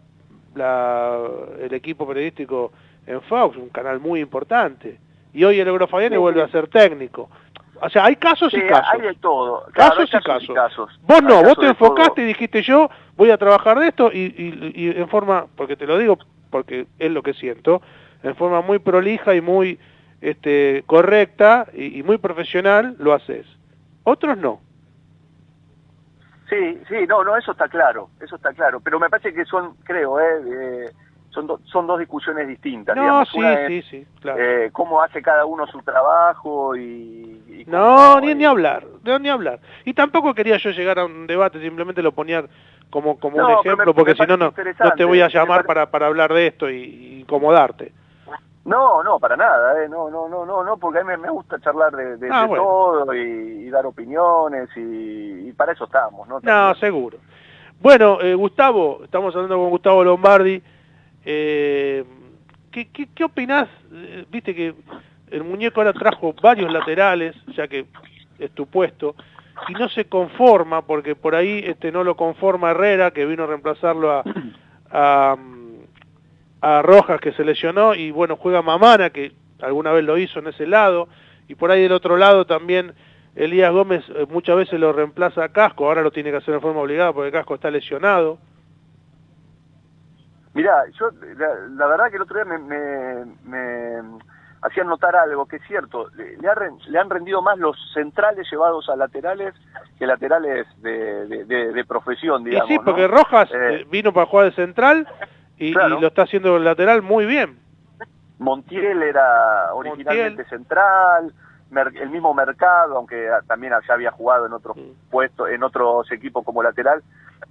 B: la, el equipo periodístico en Fox, un canal muy importante. Y hoy el Eurofabiani sí. vuelve a ser técnico. O sea, hay casos
E: sí,
B: y casos.
E: Hay de todo.
B: Claro, casos, y, casos. y, casos. Vos no, vos te enfocaste y dijiste yo voy a trabajar de esto y, y, y, en forma, porque te lo digo, porque es lo que siento, en forma muy prolija y muy este, correcta y, muy profesional lo haces. Otros no.
E: Sí, sí, no, no, eso está claro, eso está claro, pero me parece que son, creo, eh, eh son, do, son dos discusiones distintas.
B: No,
E: digamos.
B: sí,
E: Una
B: sí,
E: es,
B: sí, claro.
E: Eh, cómo hace cada uno su trabajo y... y
B: no, ni, ni hablar, no, ni hablar. Y tampoco quería yo llegar a un debate, simplemente lo ponía como, como no, un ejemplo, me, porque si no, no, no te voy a llamar para, para hablar de esto y, y incomodarte.
E: No, no, para nada, eh. no, no, no, no, no, porque a mí me, gusta charlar de, de, ah, de bueno. todo y, y, dar opiniones y, y, para eso estamos, ¿no?
B: También. No, seguro. Bueno, eh, Gustavo, estamos hablando con Gustavo Lombardi. Eh, ¿qué, qué, qué opinás? Eh, viste que el muñeco ahora trajo varios laterales, ya que es tu puesto, y no se conforma, porque por ahí este no lo conforma Herrera, que vino a reemplazarlo a, a a Rojas que se lesionó y bueno, juega Mamana que alguna vez lo hizo en ese lado y por ahí del otro lado también Elías Gómez eh, muchas veces lo reemplaza a Casco, ahora lo tiene que hacer de forma obligada porque Casco está lesionado.
E: Mirá, yo la, la verdad que el otro día me, me, me hacían notar algo que es cierto, le, le, ha, le, han rendido más los centrales llevados a laterales que laterales de, de, de, de profesión, digamos.
B: Y sí, porque
E: ¿no?
B: Rojas eh, vino para jugar de central y, claro. y, lo está haciendo el lateral muy bien.
E: Montiel era originalmente Montiel. central, el mismo mercado, aunque también ya había jugado en otros sí. puestos, en otros equipos como lateral,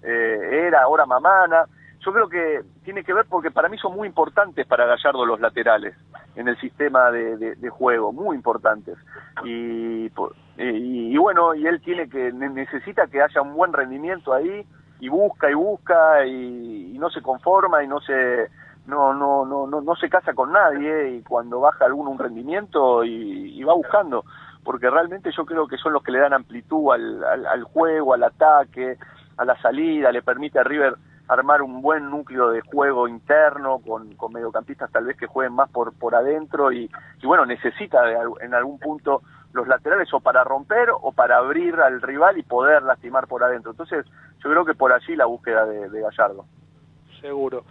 E: eh, era ahora Mamana. Yo creo que tiene que ver porque para mí son muy importantes para Gallardo los laterales en el sistema de, de, de juego, muy importantes. Y, y, y, bueno, y él tiene que necesita que haya un buen rendimiento ahí y busca y busca y, y no se conforma y no se no no no no no se casa con nadie y cuando baja alguno un rendimiento y, y, va buscando porque realmente yo creo que son los que le dan amplitud al, al, al, juego al ataque a la salida le permite a River armar un buen núcleo de juego interno con, con mediocampistas tal vez que jueguen más por por adentro y, y bueno necesita de, en algún punto los laterales o para romper o para abrir al rival y poder lastimar por adentro. Entonces, yo creo que por allí la búsqueda de, Gallardo.
B: Seguro.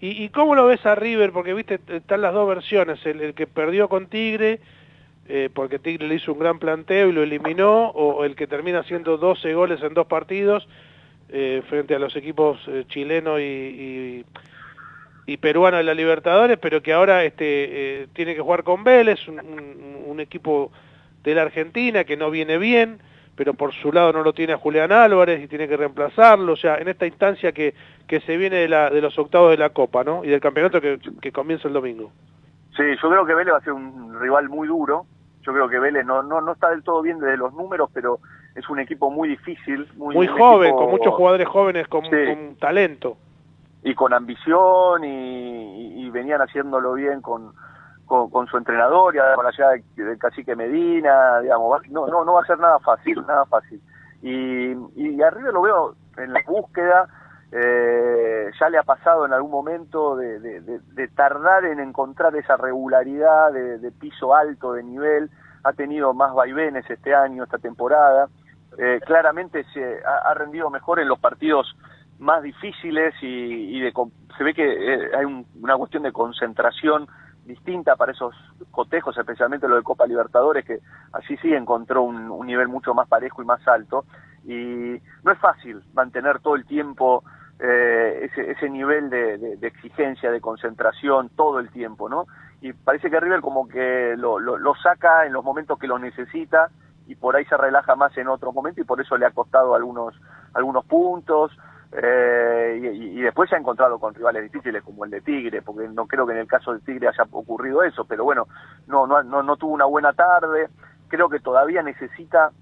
B: ¿Y, ¿Y, cómo lo ves a River? Porque, viste, están las dos versiones. El, que perdió con Tigre, eh, porque Tigre le hizo un gran planteo y lo eliminó, o el que termina haciendo 12 goles en dos partidos eh, frente a los equipos eh, chilenos y, y, peruano de la Libertadores, pero que ahora este, eh, tiene que jugar con Vélez, un, un, equipo de la Argentina que no viene bien, pero por su lado no lo tiene a Julián Álvarez y tiene que reemplazarlo, o sea, en esta instancia que, que se viene de, la, de los octavos de la Copa, ¿no? Y del campeonato que, que comienza el domingo.
E: Sí, yo creo que Vélez va a ser un rival muy duro, yo creo que Vélez no, no, no está del todo bien desde los números, pero es un equipo muy difícil. Muy,
B: muy joven, con muchos jugadores jóvenes con, sí. con talento
E: y con ambición y, y, venían haciéndolo bien con, con, con, su entrenador y con la llegada del cacique Medina, digamos, no, no, no va a ser nada fácil, nada fácil. Y, y arriba lo veo en la búsqueda, eh, ya le ha pasado en algún momento de, de, tardar en encontrar esa regularidad de, piso alto, de nivel, ha tenido más vaivenes este año, esta temporada, eh, claramente se ha, rendido mejor en los partidos más difíciles y, y se ve que eh, hay un, una cuestión de concentración distinta para esos cotejos, especialmente lo de Copa Libertadores, que así sí encontró un, nivel mucho más parejo y más alto. Y no es fácil mantener todo el tiempo eh, ese, ese nivel de, exigencia, de concentración, todo el tiempo, ¿no? Y parece que River como que lo, lo, lo saca en los momentos que lo necesita y por ahí se relaja más en otros momentos y por eso le ha costado algunos, algunos puntos. Eh, y, y, después se ha encontrado con rivales difíciles como el de Tigre, porque no creo que en el caso del Tigre haya ocurrido eso, pero bueno, no, no, no, no tuvo una buena tarde, creo que todavía necesita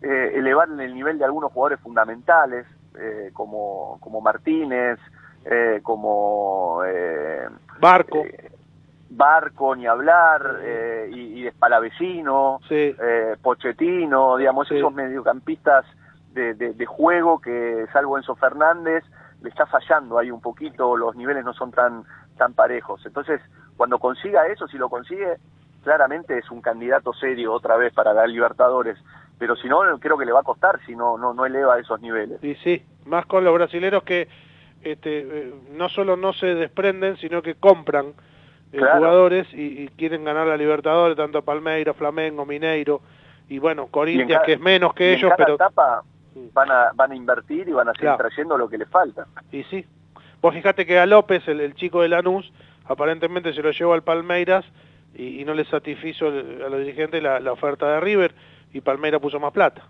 E: eh, elevar el nivel de algunos jugadores fundamentales, eh, como, como Martínez, eh, como
B: Barco.
E: Barco, ni hablar, y, y Espalavecino,
B: sí.
E: Pochettino, digamos,
B: Sí.
E: esos mediocampistas de, de, de, juego que salvo Enzo Fernández le está fallando ahí un poquito, los niveles no son tan tan parejos. Entonces, cuando consiga eso, si lo consigue, claramente es un candidato serio otra vez para dar Libertadores, pero si no creo que le va a costar si no no no eleva esos niveles.
B: Y sí, más con los brasileros que este eh, no solo no se desprenden, sino que compran eh, claro. jugadores y, y, quieren ganar la Libertadores, tanto Palmeiras, Flamengo, Mineiro y bueno, Corinthians que es menos que ellos, pero
E: etapa van a, van a invertir y van a seguir claro. trayendo lo que les falta.
B: Y sí. Vos fijate que a López, el, el chico de Lanús, aparentemente se lo llevó al Palmeiras y, y no le satisfizo a los dirigentes la, la, oferta de River y Palmeiras puso más plata.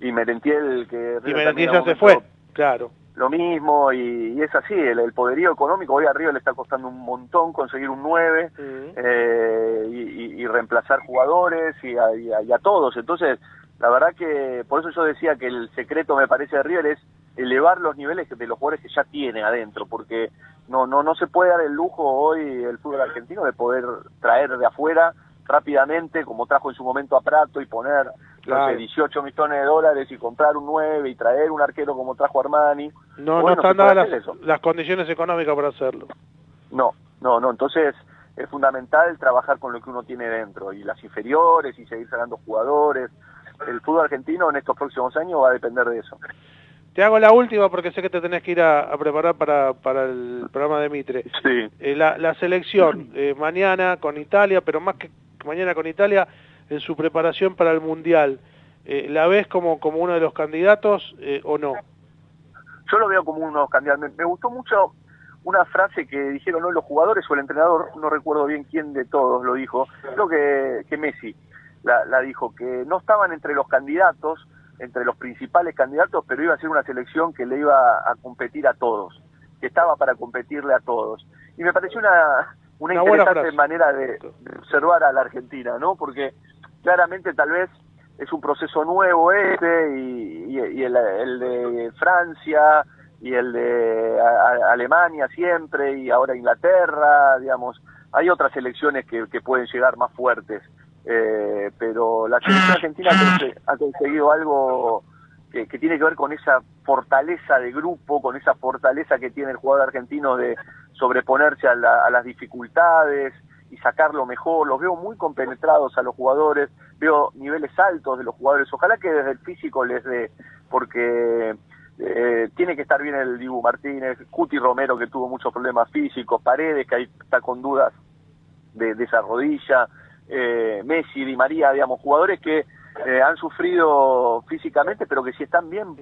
E: Y Merentiel, que
B: River y Merentiel ya se fue, claro.
E: Lo mismo, y, y es así, el, el, poderío económico, hoy a River le está costando un montón conseguir un 9 uh -huh. eh, y, y, reemplazar jugadores a, y a todos, entonces la verdad que por eso yo decía que el secreto me parece de River es elevar los niveles de los jugadores que ya tiene adentro, porque no no no se puede dar el lujo hoy el fútbol argentino de poder traer de afuera rápidamente, como trajo en su momento a Prato y poner claro. no sé, 18 millones de dólares y comprar un 9 y traer un arquero como trajo Armani.
B: No, bueno, no están dadas las, las condiciones económicas para hacerlo.
E: No, no, no, entonces es fundamental trabajar con lo que uno tiene dentro y las inferiores y seguir sacando jugadores. El fútbol argentino en estos próximos años va a depender de eso.
B: Te hago la última porque sé que te tenés que ir a, a preparar para, para el programa de Mitre.
E: Sí.
B: Eh, la, la, selección, eh, mañana con Italia, pero más que mañana con Italia, en su preparación para el Mundial, eh, ¿la ves como, como uno de los candidatos o no?
E: Yo lo veo como uno de los candidatos. Me, me gustó mucho una frase que dijeron ¿no? los jugadores o el entrenador, no recuerdo bien quién de todos lo dijo, creo que, que Messi la, la dijo, que no estaban entre los candidatos, entre los principales candidatos, pero iba a ser una selección que le iba a competir a todos, que estaba para competirle a todos. Y me pareció una, una, una interesante manera de, de, observar a la Argentina, ¿no? Porque claramente tal vez es un proceso nuevo este y, y, y el, el, de Francia y el de a, a Alemania siempre y ahora Inglaterra, digamos, hay otras elecciones que, que pueden llegar más fuertes. Eh, pero la selección argentina ha conseguido algo que, que, tiene que ver con esa fortaleza de grupo, con esa fortaleza que tiene el jugador argentino de sobreponerse a, la, a las dificultades y sacar lo mejor. Los veo muy compenetrados a los jugadores, veo niveles altos de los jugadores. Ojalá que desde el físico les dé, porque eh, tiene que estar bien el Dibu Martínez, Cuti Romero que tuvo muchos problemas físicos, Paredes que ahí está con dudas de, de esa rodilla eh, Messi, Di María, digamos, jugadores que eh, han sufrido físicamente, pero que si están bien,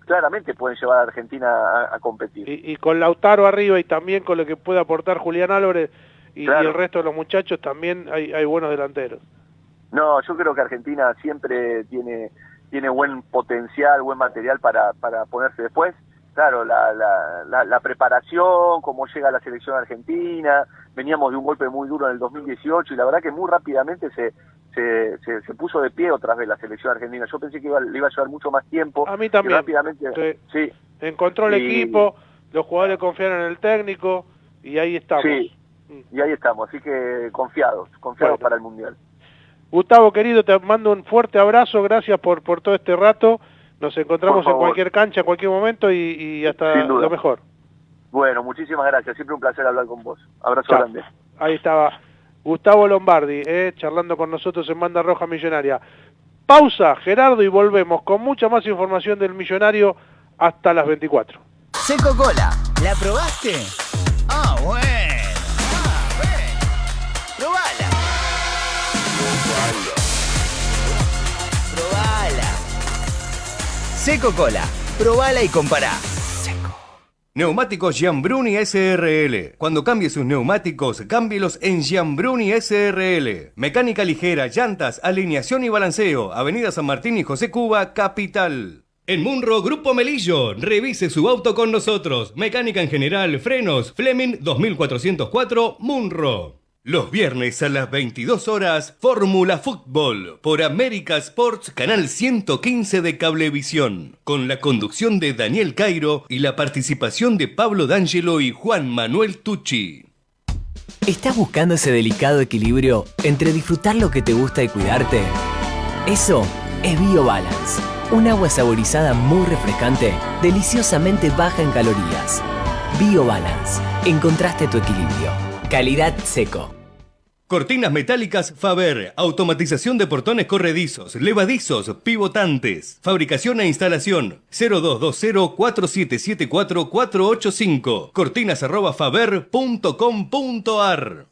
E: claramente pueden llevar a Argentina a, a competir.
B: Y, y, con Lautaro arriba y también con lo que puede aportar Julián Álvarez y, claro. y el resto de los muchachos también hay, hay buenos delanteros.
E: No, yo creo que Argentina siempre tiene tiene buen potencial, buen material para, para ponerse después. Claro, la, la, la, la, preparación, cómo llega la selección argentina, veníamos de un golpe muy duro en el 2018 y la verdad que muy rápidamente se, se, se, se puso de pie otra vez la selección argentina. Yo pensé que iba, le iba a llevar mucho más tiempo.
B: A mí también.
E: rápidamente, sí.
B: sí. Encontró el y... equipo, los jugadores confiaron en el técnico y ahí estamos.
E: Sí, y ahí estamos, así que confiados, confiados bueno. para el Mundial.
B: Gustavo, querido, te mando un fuerte abrazo, gracias por, por todo este rato. Nos encontramos en cualquier cancha, en cualquier momento y, y hasta lo mejor.
E: Bueno, muchísimas gracias, siempre un placer hablar con vos. Abrazo Chao. grande.
B: Ahí estaba Gustavo Lombardi, eh, charlando con nosotros en Banda Roja Millonaria. Pausa, Gerardo, y volvemos con mucha más información del Millonario hasta las 24.
F: Seco Cola, ¿la probaste? Ah, bueno. Seco Cola. Probala y compará. Seco.
A: Neumáticos Giambruni SRL. Cuando cambie sus neumáticos, cámbielos en Giambruni SRL. Mecánica ligera, llantas, alineación y balanceo. Avenida San Martín y José Cuba, Capital. En Munro Grupo Melillo, revise su auto con nosotros. Mecánica en general, frenos, Fleming 2404, Munro. Los viernes a las 22 horas, Fórmula Fútbol por América Sports, canal 115 de Cablevisión, con la conducción de Daniel Cairo y la participación de Pablo D'Angelo y Juan Manuel Tucci.
G: ¿Estás buscando ese delicado equilibrio entre disfrutar lo que te gusta y cuidarte? Eso es BioBalance, un agua saborizada muy refrescante, deliciosamente baja en calorías. BioBalance, encontraste tu equilibrio. Calidad seco.
A: Cortinas metálicas Faber, automatización de portones corredizos, levadizos, pivotantes, fabricación e instalación. 0220-4774-485, cortinas arroba faber.com.ar.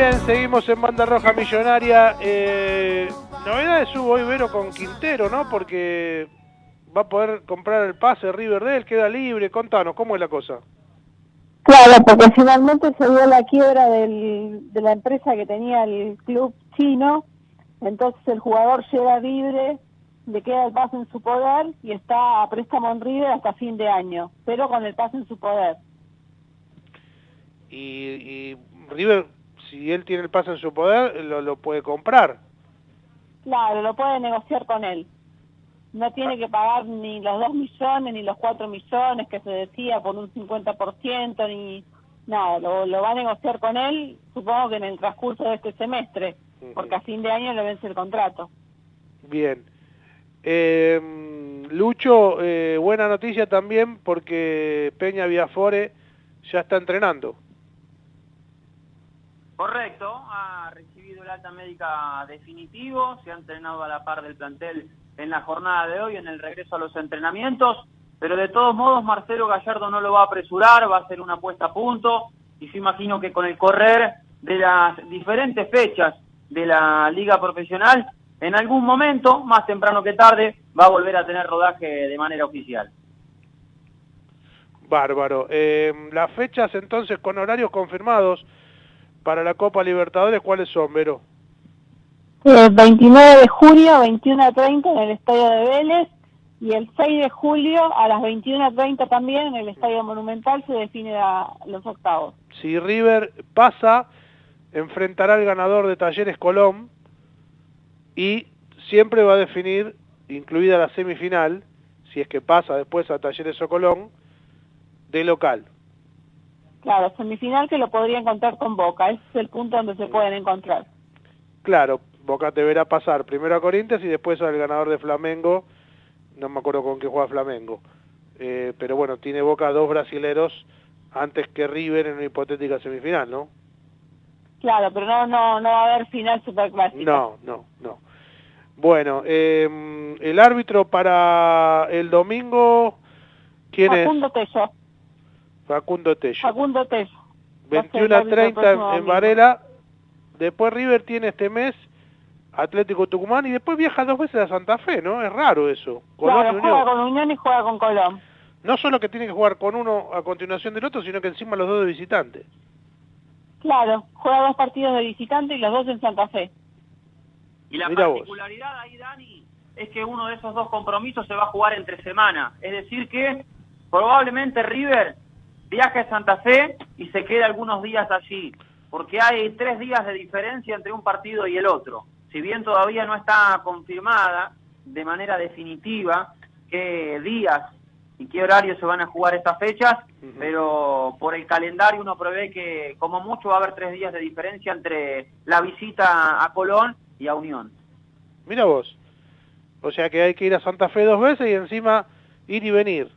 B: bien, seguimos en Banda Roja Millonaria. Eh, novedades hubo Vero con Quintero, ¿no? Porque va a poder comprar el pase Riverdale, queda libre. Contanos, ¿cómo es la cosa?
C: Claro, porque finalmente se dio la quiebra del, de la empresa que tenía el club chino, entonces el jugador llega libre, le queda el pase en su poder y está a préstamo en River hasta fin de año, pero con el pase en su poder.
B: Y, y River, si él tiene el pase en su poder, lo, lo puede comprar.
C: Claro, lo puede negociar con él. No tiene que pagar ni los 2 millones ni los 4 millones que se decía por un 50%, ni nada. Lo, lo va a negociar con él, supongo que en el transcurso de este semestre, porque a fin de año le vence el contrato.
B: Bien. Eh, Lucho, eh, buena noticia también porque Peña Viafore ya está entrenando.
D: Correcto, ha recibido el alta médica definitivo, se ha entrenado a la par del plantel en la jornada de hoy, en el regreso a los entrenamientos, pero de todos modos Marcelo Gallardo no lo va a apresurar, va a hacer una puesta a punto, y yo imagino que con el correr de las diferentes fechas de la liga profesional, en algún momento, más temprano que tarde, va a volver a tener rodaje de manera oficial.
B: Bárbaro. Eh, las fechas entonces con horarios confirmados para la Copa Libertadores, ¿cuáles son, Vero?
C: El 29 de julio, 21 a 30 en el Estadio de Vélez y el 6 de julio a las 21 a 30 también en el Estadio Monumental se define la, los octavos.
B: Si River pasa, enfrentará al ganador de Talleres Colón y siempre va a definir, incluida la semifinal, si es que pasa después a Talleres o Colón, de local.
C: Claro, semifinal que lo podría encontrar con Boca, ese es el punto donde se pueden encontrar.
B: Claro, Boca deberá pasar primero a Corinthians y después al ganador de Flamengo, no me acuerdo con qué juega Flamengo, eh, pero bueno, tiene Boca dos brasileros antes que River en una hipotética semifinal, ¿no?
C: Claro, pero no no no va a haber final superclásico.
B: No, no, no. Bueno, eh, el árbitro para el domingo, ¿quién
C: Facundo
B: es?
C: Tello.
B: Facundo Tello.
C: Facundo Tello.
B: 21 a 30 en, en Varela. Después River tiene este mes Atlético Tucumán y después viaja dos veces a Santa Fe, ¿no? Es raro eso. Colón
C: claro,
B: y
C: juega
B: Unión.
C: con Unión y juega con Colón.
B: No solo que tiene que jugar con uno a continuación del otro, sino que encima los dos de visitante.
C: Claro, juega dos partidos de visitante y los dos en Santa Fe.
D: Y la
B: Mirá vos.
D: particularidad ahí, Dani, es que uno de esos dos compromisos se va a jugar entre semana. Es decir que probablemente River viaje a Santa Fe y se quede algunos días allí, porque hay tres días de diferencia entre un partido y el otro. Si bien todavía no está confirmada de manera definitiva qué días y qué horarios se van a jugar estas fechas, pero por el calendario uno prevé que como mucho va a haber tres días de diferencia entre la visita a Colón y a Unión.
B: Mira vos. O sea que hay que ir a Santa Fe dos veces y encima ir y venir.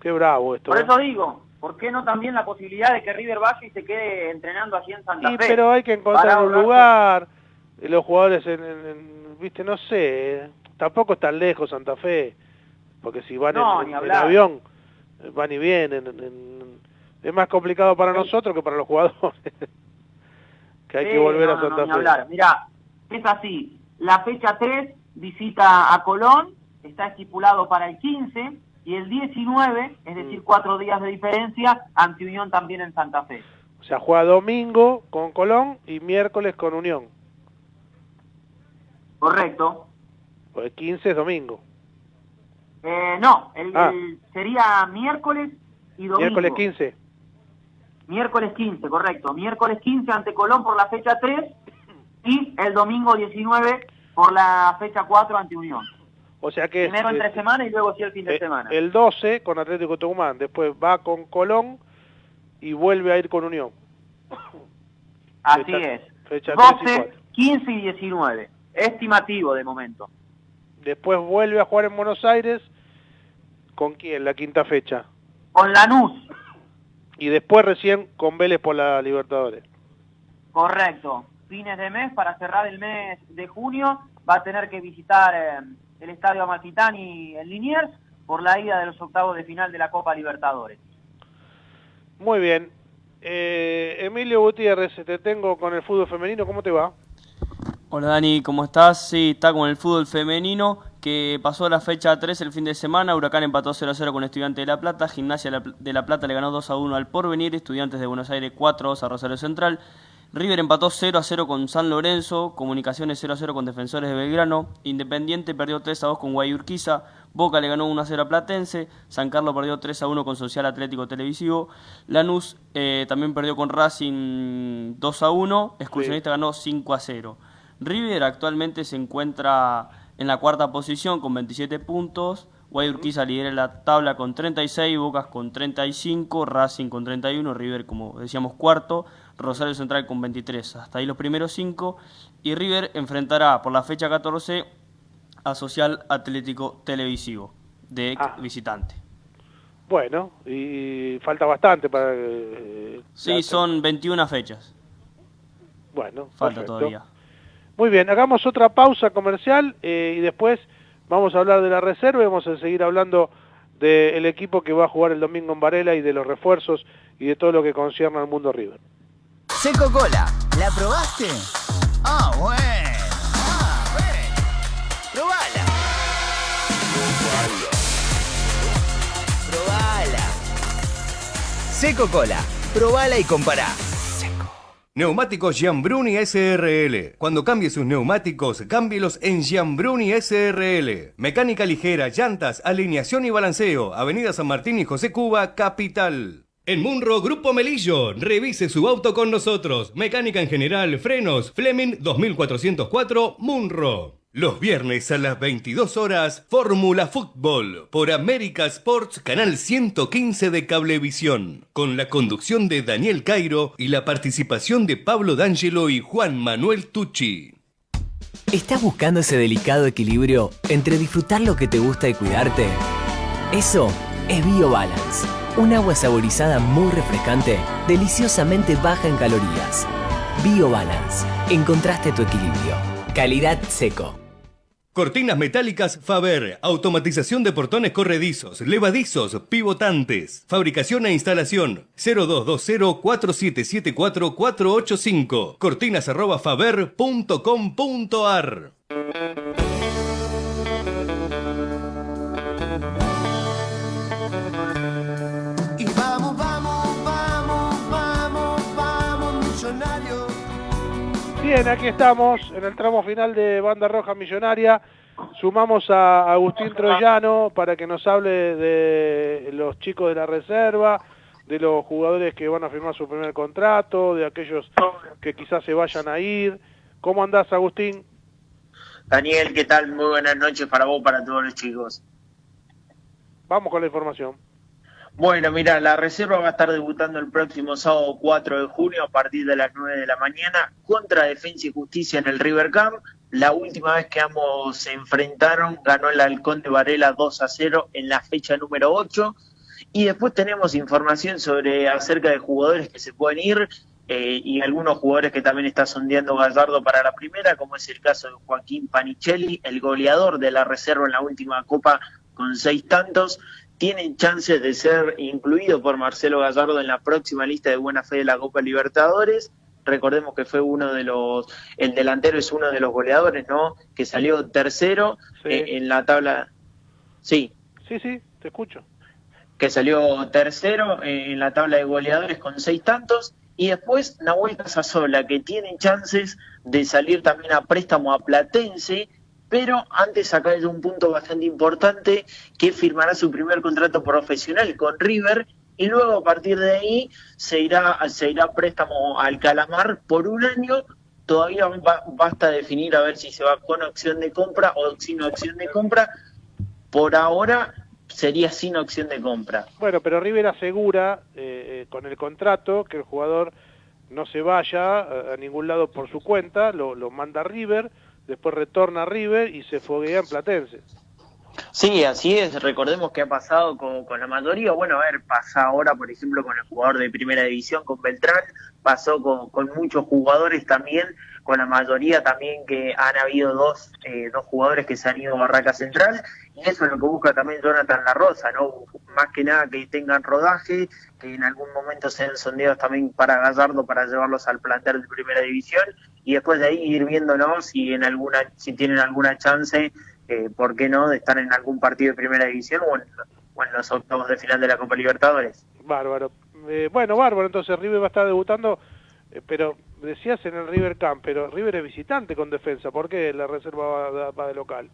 B: Qué bravo esto.
D: Por
B: ¿eh?
D: eso digo, ¿por qué no también la posibilidad de que River vaya y se quede entrenando aquí en Santa
B: Y,
D: Fe?
B: pero hay que encontrar un lugar. eh, Los jugadores, en, en- en- viste, no sé. eh, Tampoco es tan lejos Santa Fe. Porque si van
D: No,
B: en, avión, eh, van y vienen. en- en- es más complicado para nosotros que para los jugadores. que hay
D: Sí,
B: que volver
D: no,
B: a Santa
D: no,
B: Fe.
D: hablar. Mirá, es así. La fecha 3 visita a Colón, está estipulado para el 15 y el 19, es
B: Mm.
D: decir, cuatro días de diferencia, ante Unión también en Santa Fe.
B: O sea, juega domingo con Colón y miércoles con Unión.
D: Correcto.
B: O el 15 es domingo.
D: Eh, no, el,
B: Ah.
D: el- sería miércoles y domingo.
B: Miércoles 15.
D: Miércoles 15, correcto. Miércoles 15 ante Colón por la fecha 3 y el domingo 19 por la fecha 4 ante Unión.
B: O sea que
D: Primero entre
B: eh,
D: semana y luego sí el fin de
B: eh,
D: semana.
B: el 12 con Atlético Tucumán, después va con Colón y vuelve a ir con Unión.
D: Así
B: fecha-
D: es.
B: fecha 3 y
D: 12,
B: 4.
D: 15 y 19. Estimativo de momento.
B: Después vuelve a jugar en Buenos Aires. ¿Con quién? La quinta fecha.
D: Con Lanús,
B: Y después recién con Vélez por la Libertadores.
D: correcto. Fines de mes, para cerrar el mes de junio, va a tener que visitar eh, el Estadio Amalfitani en Liniers por la ida de los octavos de final de la Copa Libertadores.
B: Muy bien. Eh, Emilio Gutiérrez, te tengo con el fútbol femenino. ¿Cómo te va?
H: Hola Dani, ¿cómo estás? Sí, está con el fútbol femenino que pasó la fecha 3 el fin de semana. Huracán empató 0 a 0 con Estudiantes de La Plata. Gimnasia de La Pl- de La Plata le ganó 2 a 1 al Porvenir. Estudiantes de Buenos Aires 4 a 2 a Rosario Central. River empató 0 a 0 con San Lorenzo. Comunicaciones 0 a 0 con Defensores de Belgrano. Independiente perdió 3 a 2 con Guayurquiza. Boca le ganó 1 a 0 a Platense. San Carlos perdió 3 a 1 con Social Atlético Televisivo. Lanús eh, también perdió con Racing 2 a 1. Excursionista ganó 5 a 0. River actualmente se encuentra en la cuarta posición con 27 puntos. Guayurquiza lidera la tabla con 36, Bocas con 35, Racing con 31, River como decíamos cuarto, Rosario Central con 23. Hasta ahí los primeros cinco. Y River enfrentará por la fecha 14 a Social Atlético Televisivo de
B: Ah.
H: visitante.
B: Bueno, y falta bastante para... eh,
H: Sí, son 21 fechas.
B: Bueno,
H: Falta
B: perfecto.
H: todavía.
B: Muy bien, hagamos otra pausa comercial eh, y después vamos a hablar de la reserva y vamos a seguir hablando del equipo que va a jugar el domingo en Varela y de los refuerzos y de todo lo que concierne al mundo River.
F: Seco Cola, ¿la probaste? Ah, bueno. Ah, bueno. Probala. Probala. Seco Cola, probala y compará.
A: Neumáticos Giambruni SRL. Cuando cambie sus neumáticos, cámbielos en Giambruni SRL. Mecánica ligera, llantas, alineación y balanceo. Avenida San Martín y José Cuba, Capital. En Munro, Grupo Melillo. Revise su auto con nosotros. Mecánica en general, frenos, Fleming 2404, Munro. Los viernes a las 22 horas, Fórmula Fútbol por América Sports, canal 115 de Cablevisión, con la conducción de Daniel Cairo y la participación de Pablo D'Angelo y Juan Manuel Tucci.
G: ¿Estás buscando ese delicado equilibrio entre disfrutar lo que te gusta y cuidarte? Eso es BioBalance, un agua saborizada muy refrescante, deliciosamente baja en calorías. BioBalance, encontraste tu equilibrio. Calidad seco.
A: Cortinas metálicas Faber, automatización de portones corredizos, levadizos, pivotantes, fabricación e instalación 0220-4774-485, cortinas arroba faber.com.ar.
B: Bien, aquí estamos en el tramo final de Banda Roja Millonaria. Sumamos a Agustín Troyano para que nos hable de los chicos de la reserva, de los jugadores que van a firmar su primer contrato, de aquellos que quizás se vayan a ir. ¿Cómo andás, Agustín?
I: Daniel, ¿qué tal? Muy buenas noches para vos, para todos los chicos.
B: Vamos con la información.
I: Bueno, mira, la reserva va a estar debutando el próximo sábado 4 de junio a partir de las 9 de la mañana contra Defensa y Justicia en el River Camp. La última vez que ambos se enfrentaron ganó el Halcón de Varela 2 a 0 en la fecha número 8. Y después tenemos información sobre acerca de jugadores que se pueden ir eh, y algunos jugadores que también está sondeando Gallardo para la primera, como es el caso de Joaquín Panichelli, el goleador de la reserva en la última Copa con seis tantos, tiene chances de ser incluido por Marcelo Gallardo en la próxima lista de buena fe de la Copa Libertadores. Recordemos que fue uno de los, el delantero es uno de los goleadores, ¿no? Que salió tercero
B: Sí.
I: eh, en la tabla. Sí,
B: Sí, sí, te escucho.
I: que salió tercero eh, en la tabla de goleadores con seis tantos. Y después Nahuel Casasola, que tiene chances de salir también a préstamo a Platense, pero antes acá hay un punto bastante importante, que firmará su primer contrato profesional con River, y luego a partir de ahí se irá, se irá préstamo al Calamar por un año. Todavía ba- basta definir a ver si se va con opción de compra o sin opción de compra. Por ahora sería sin opción de compra.
B: Bueno, pero River asegura eh, eh, con el contrato que el jugador no se vaya a, a ningún lado por su cuenta, lo, manda River, después retorna a River y se foguea en Platense.
I: Sí, así es. Recordemos que ha pasado con, con la mayoría. Bueno, a ver, pasa ahora, por ejemplo, con el jugador de primera división, con Beltrán. Pasó con, con muchos jugadores también. Con la mayoría también que han habido dos, eh, dos jugadores que se han ido a Barraca Central. Y eso es lo que busca también Jonathan La Rosa, ¿no? Más que nada que tengan rodaje, que en algún momento sean sondeados también para Gallardo para llevarlos al plantel de primera división. Y después de ahí ir viéndonos si, en alguna, si tienen alguna chance eh, ¿por qué no?, de estar en algún partido de primera división o en, los octavos de final de la Copa Libertadores.
B: Bárbaro. Eh, bueno, bárbaro, entonces River va a estar debutando, eh, pero decías en el River Camp, pero River es visitante con defensa, ¿por qué la reserva va, va de local?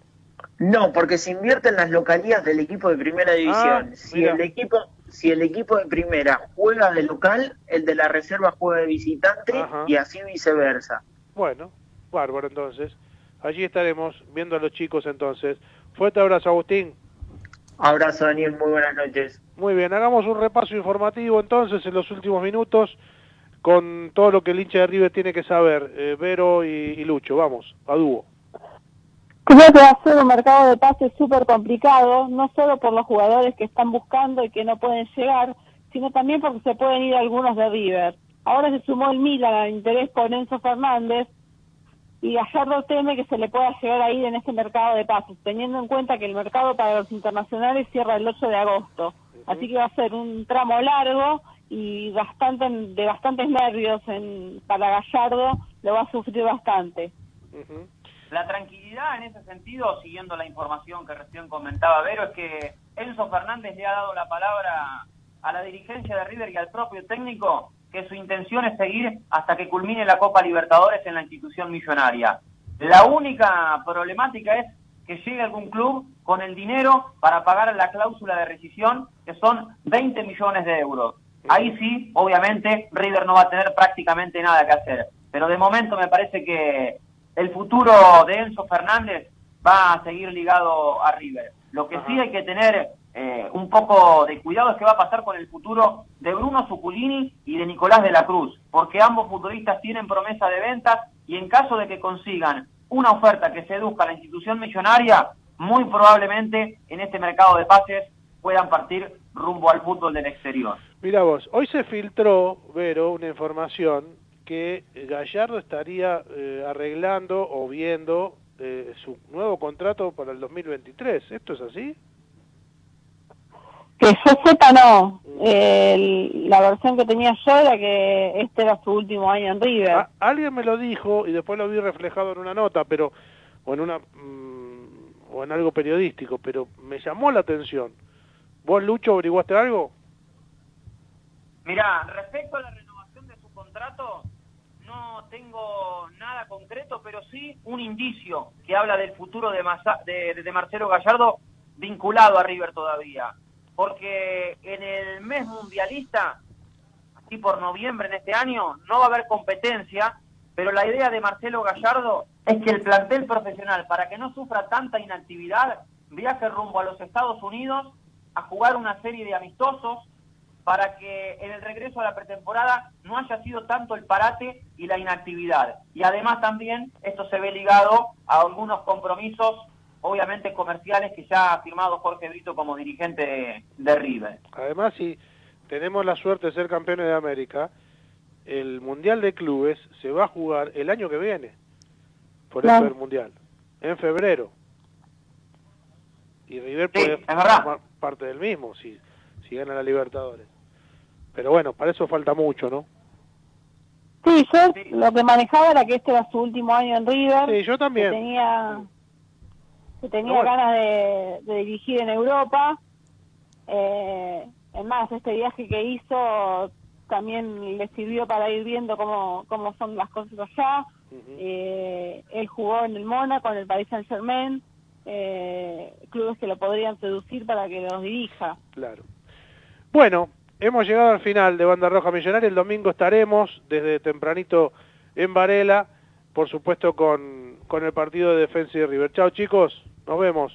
I: No, porque se invierte en las localías del equipo de primera división.
B: Ah,
I: si
B: mira.
I: el equipo si el equipo de primera juega de local, el de la reserva juega de visitante
B: Ajá.
I: y así viceversa.
B: Bueno, bárbaro entonces. Allí estaremos viendo a los chicos entonces. Fuerte abrazo, Agustín.
I: Abrazo Daniel, muy buenas noches.
B: Muy bien, hagamos un repaso informativo entonces en los últimos minutos con todo lo que el hincha de River tiene que saber. Eh, Vero y, y Lucho, vamos, a dúo.
C: Creo que va a ser un mercado de pases súper complicado, no solo por los jugadores que están buscando y que no pueden llegar, sino también porque se pueden ir algunos de River. Ahora se sumó el Milan al interés con Enzo Fernández y Gallardo teme que se le pueda llegar a ir en este mercado de pases, teniendo en cuenta que el mercado para los internacionales cierra el 8 de agosto. Así que va a ser un tramo largo y bastante de bastantes nervios en, para Gallardo, lo va a sufrir bastante.
D: La tranquilidad en ese sentido, siguiendo la información que recién comentaba Vero, es que Enzo Fernández le ha dado la palabra a la dirigencia de River y al propio técnico que su intención es seguir hasta que culmine la Copa Libertadores en la institución millonaria. La única problemática es que llegue algún club con el dinero para pagar la cláusula de rescisión, que son 20 millones de euros. Ahí sí, obviamente, River no va a tener prácticamente nada que hacer. Pero de momento me parece que el futuro de Enzo Fernández va a seguir ligado a River. Lo que sí hay que tener eh, un poco de cuidado es qué va a pasar con el futuro de Bruno Zuculini y de Nicolás de la Cruz, porque ambos futbolistas tienen promesa de ventas y en caso de que consigan una oferta que seduzca a la institución millonaria, muy probablemente en este mercado de pases puedan partir rumbo al fútbol del exterior.
B: Mira vos, hoy se filtró, Vero, una información que Gallardo estaría eh, arreglando o viendo eh, su nuevo contrato para el 2023. ¿Esto es así?
C: Que yo sepa, no. Eh, la versión que tenía yo era que este era su último año en River.
B: A- alguien me lo dijo y después lo vi reflejado en una nota, pero o en una mm, o en algo periodístico, pero me llamó la atención. ¿Vos, Lucho, averiguaste algo?
D: Mirá, respecto a la renovación de su contrato, no tengo nada concreto, pero sí un indicio que habla del futuro de, Masa- de, Marcelo Gallardo vinculado a River todavía. Porque en el mes mundialista, así por noviembre en este año, no va a haber competencia, pero la idea de Marcelo Gallardo es que el plantel profesional, para que no sufra tanta inactividad, viaje rumbo a los Estados Unidos a jugar una serie de amistosos para que en el regreso a la pretemporada no haya sido tanto el parate y la inactividad. Y además también esto se ve ligado a algunos compromisos, obviamente comerciales, que ya ha firmado Jorge Brito como dirigente de, de River.
B: Además, si tenemos la suerte de ser campeones de América, el Mundial de Clubes se va a jugar el año que viene. Por eso
C: Claro.
B: el Mundial. En febrero. Y River
D: Sí,
B: puede formar parte del mismo si, si gana la Libertadores. Pero bueno, para eso falta mucho, ¿no?
C: Sí, yo
D: Sí.
C: lo que manejaba era que este era su último año en River.
B: Sí, yo
C: que
B: también.
C: tenía que tenía
B: Pero bueno.
C: ganas de, de dirigir en Europa. Eh, es más, este viaje que hizo también le sirvió para ir viendo cómo, cómo son las cosas allá. Eh, él jugó en el Mónaco, en el Paris Saint Germain, eh, clubes que lo podrían seducir para que los dirija.
B: Claro. Bueno, Hemos llegado al final de Banda Roja Millonaria. El domingo estaremos desde tempranito en Varela, por supuesto con, con el partido de Defensa y River. Chao chicos, nos vemos.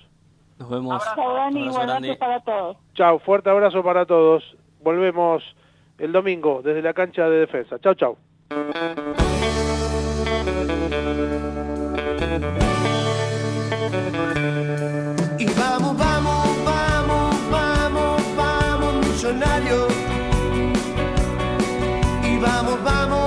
H: Nos vemos.
D: Abrazo,
C: Dani,
H: abrazo
C: para todos.
B: Chao, fuerte abrazo para todos. Volvemos el domingo desde la cancha de defensa. Chao, chao. Y vamos, vamos, vamos, vamos, vamos, millonarios vamos, vamos.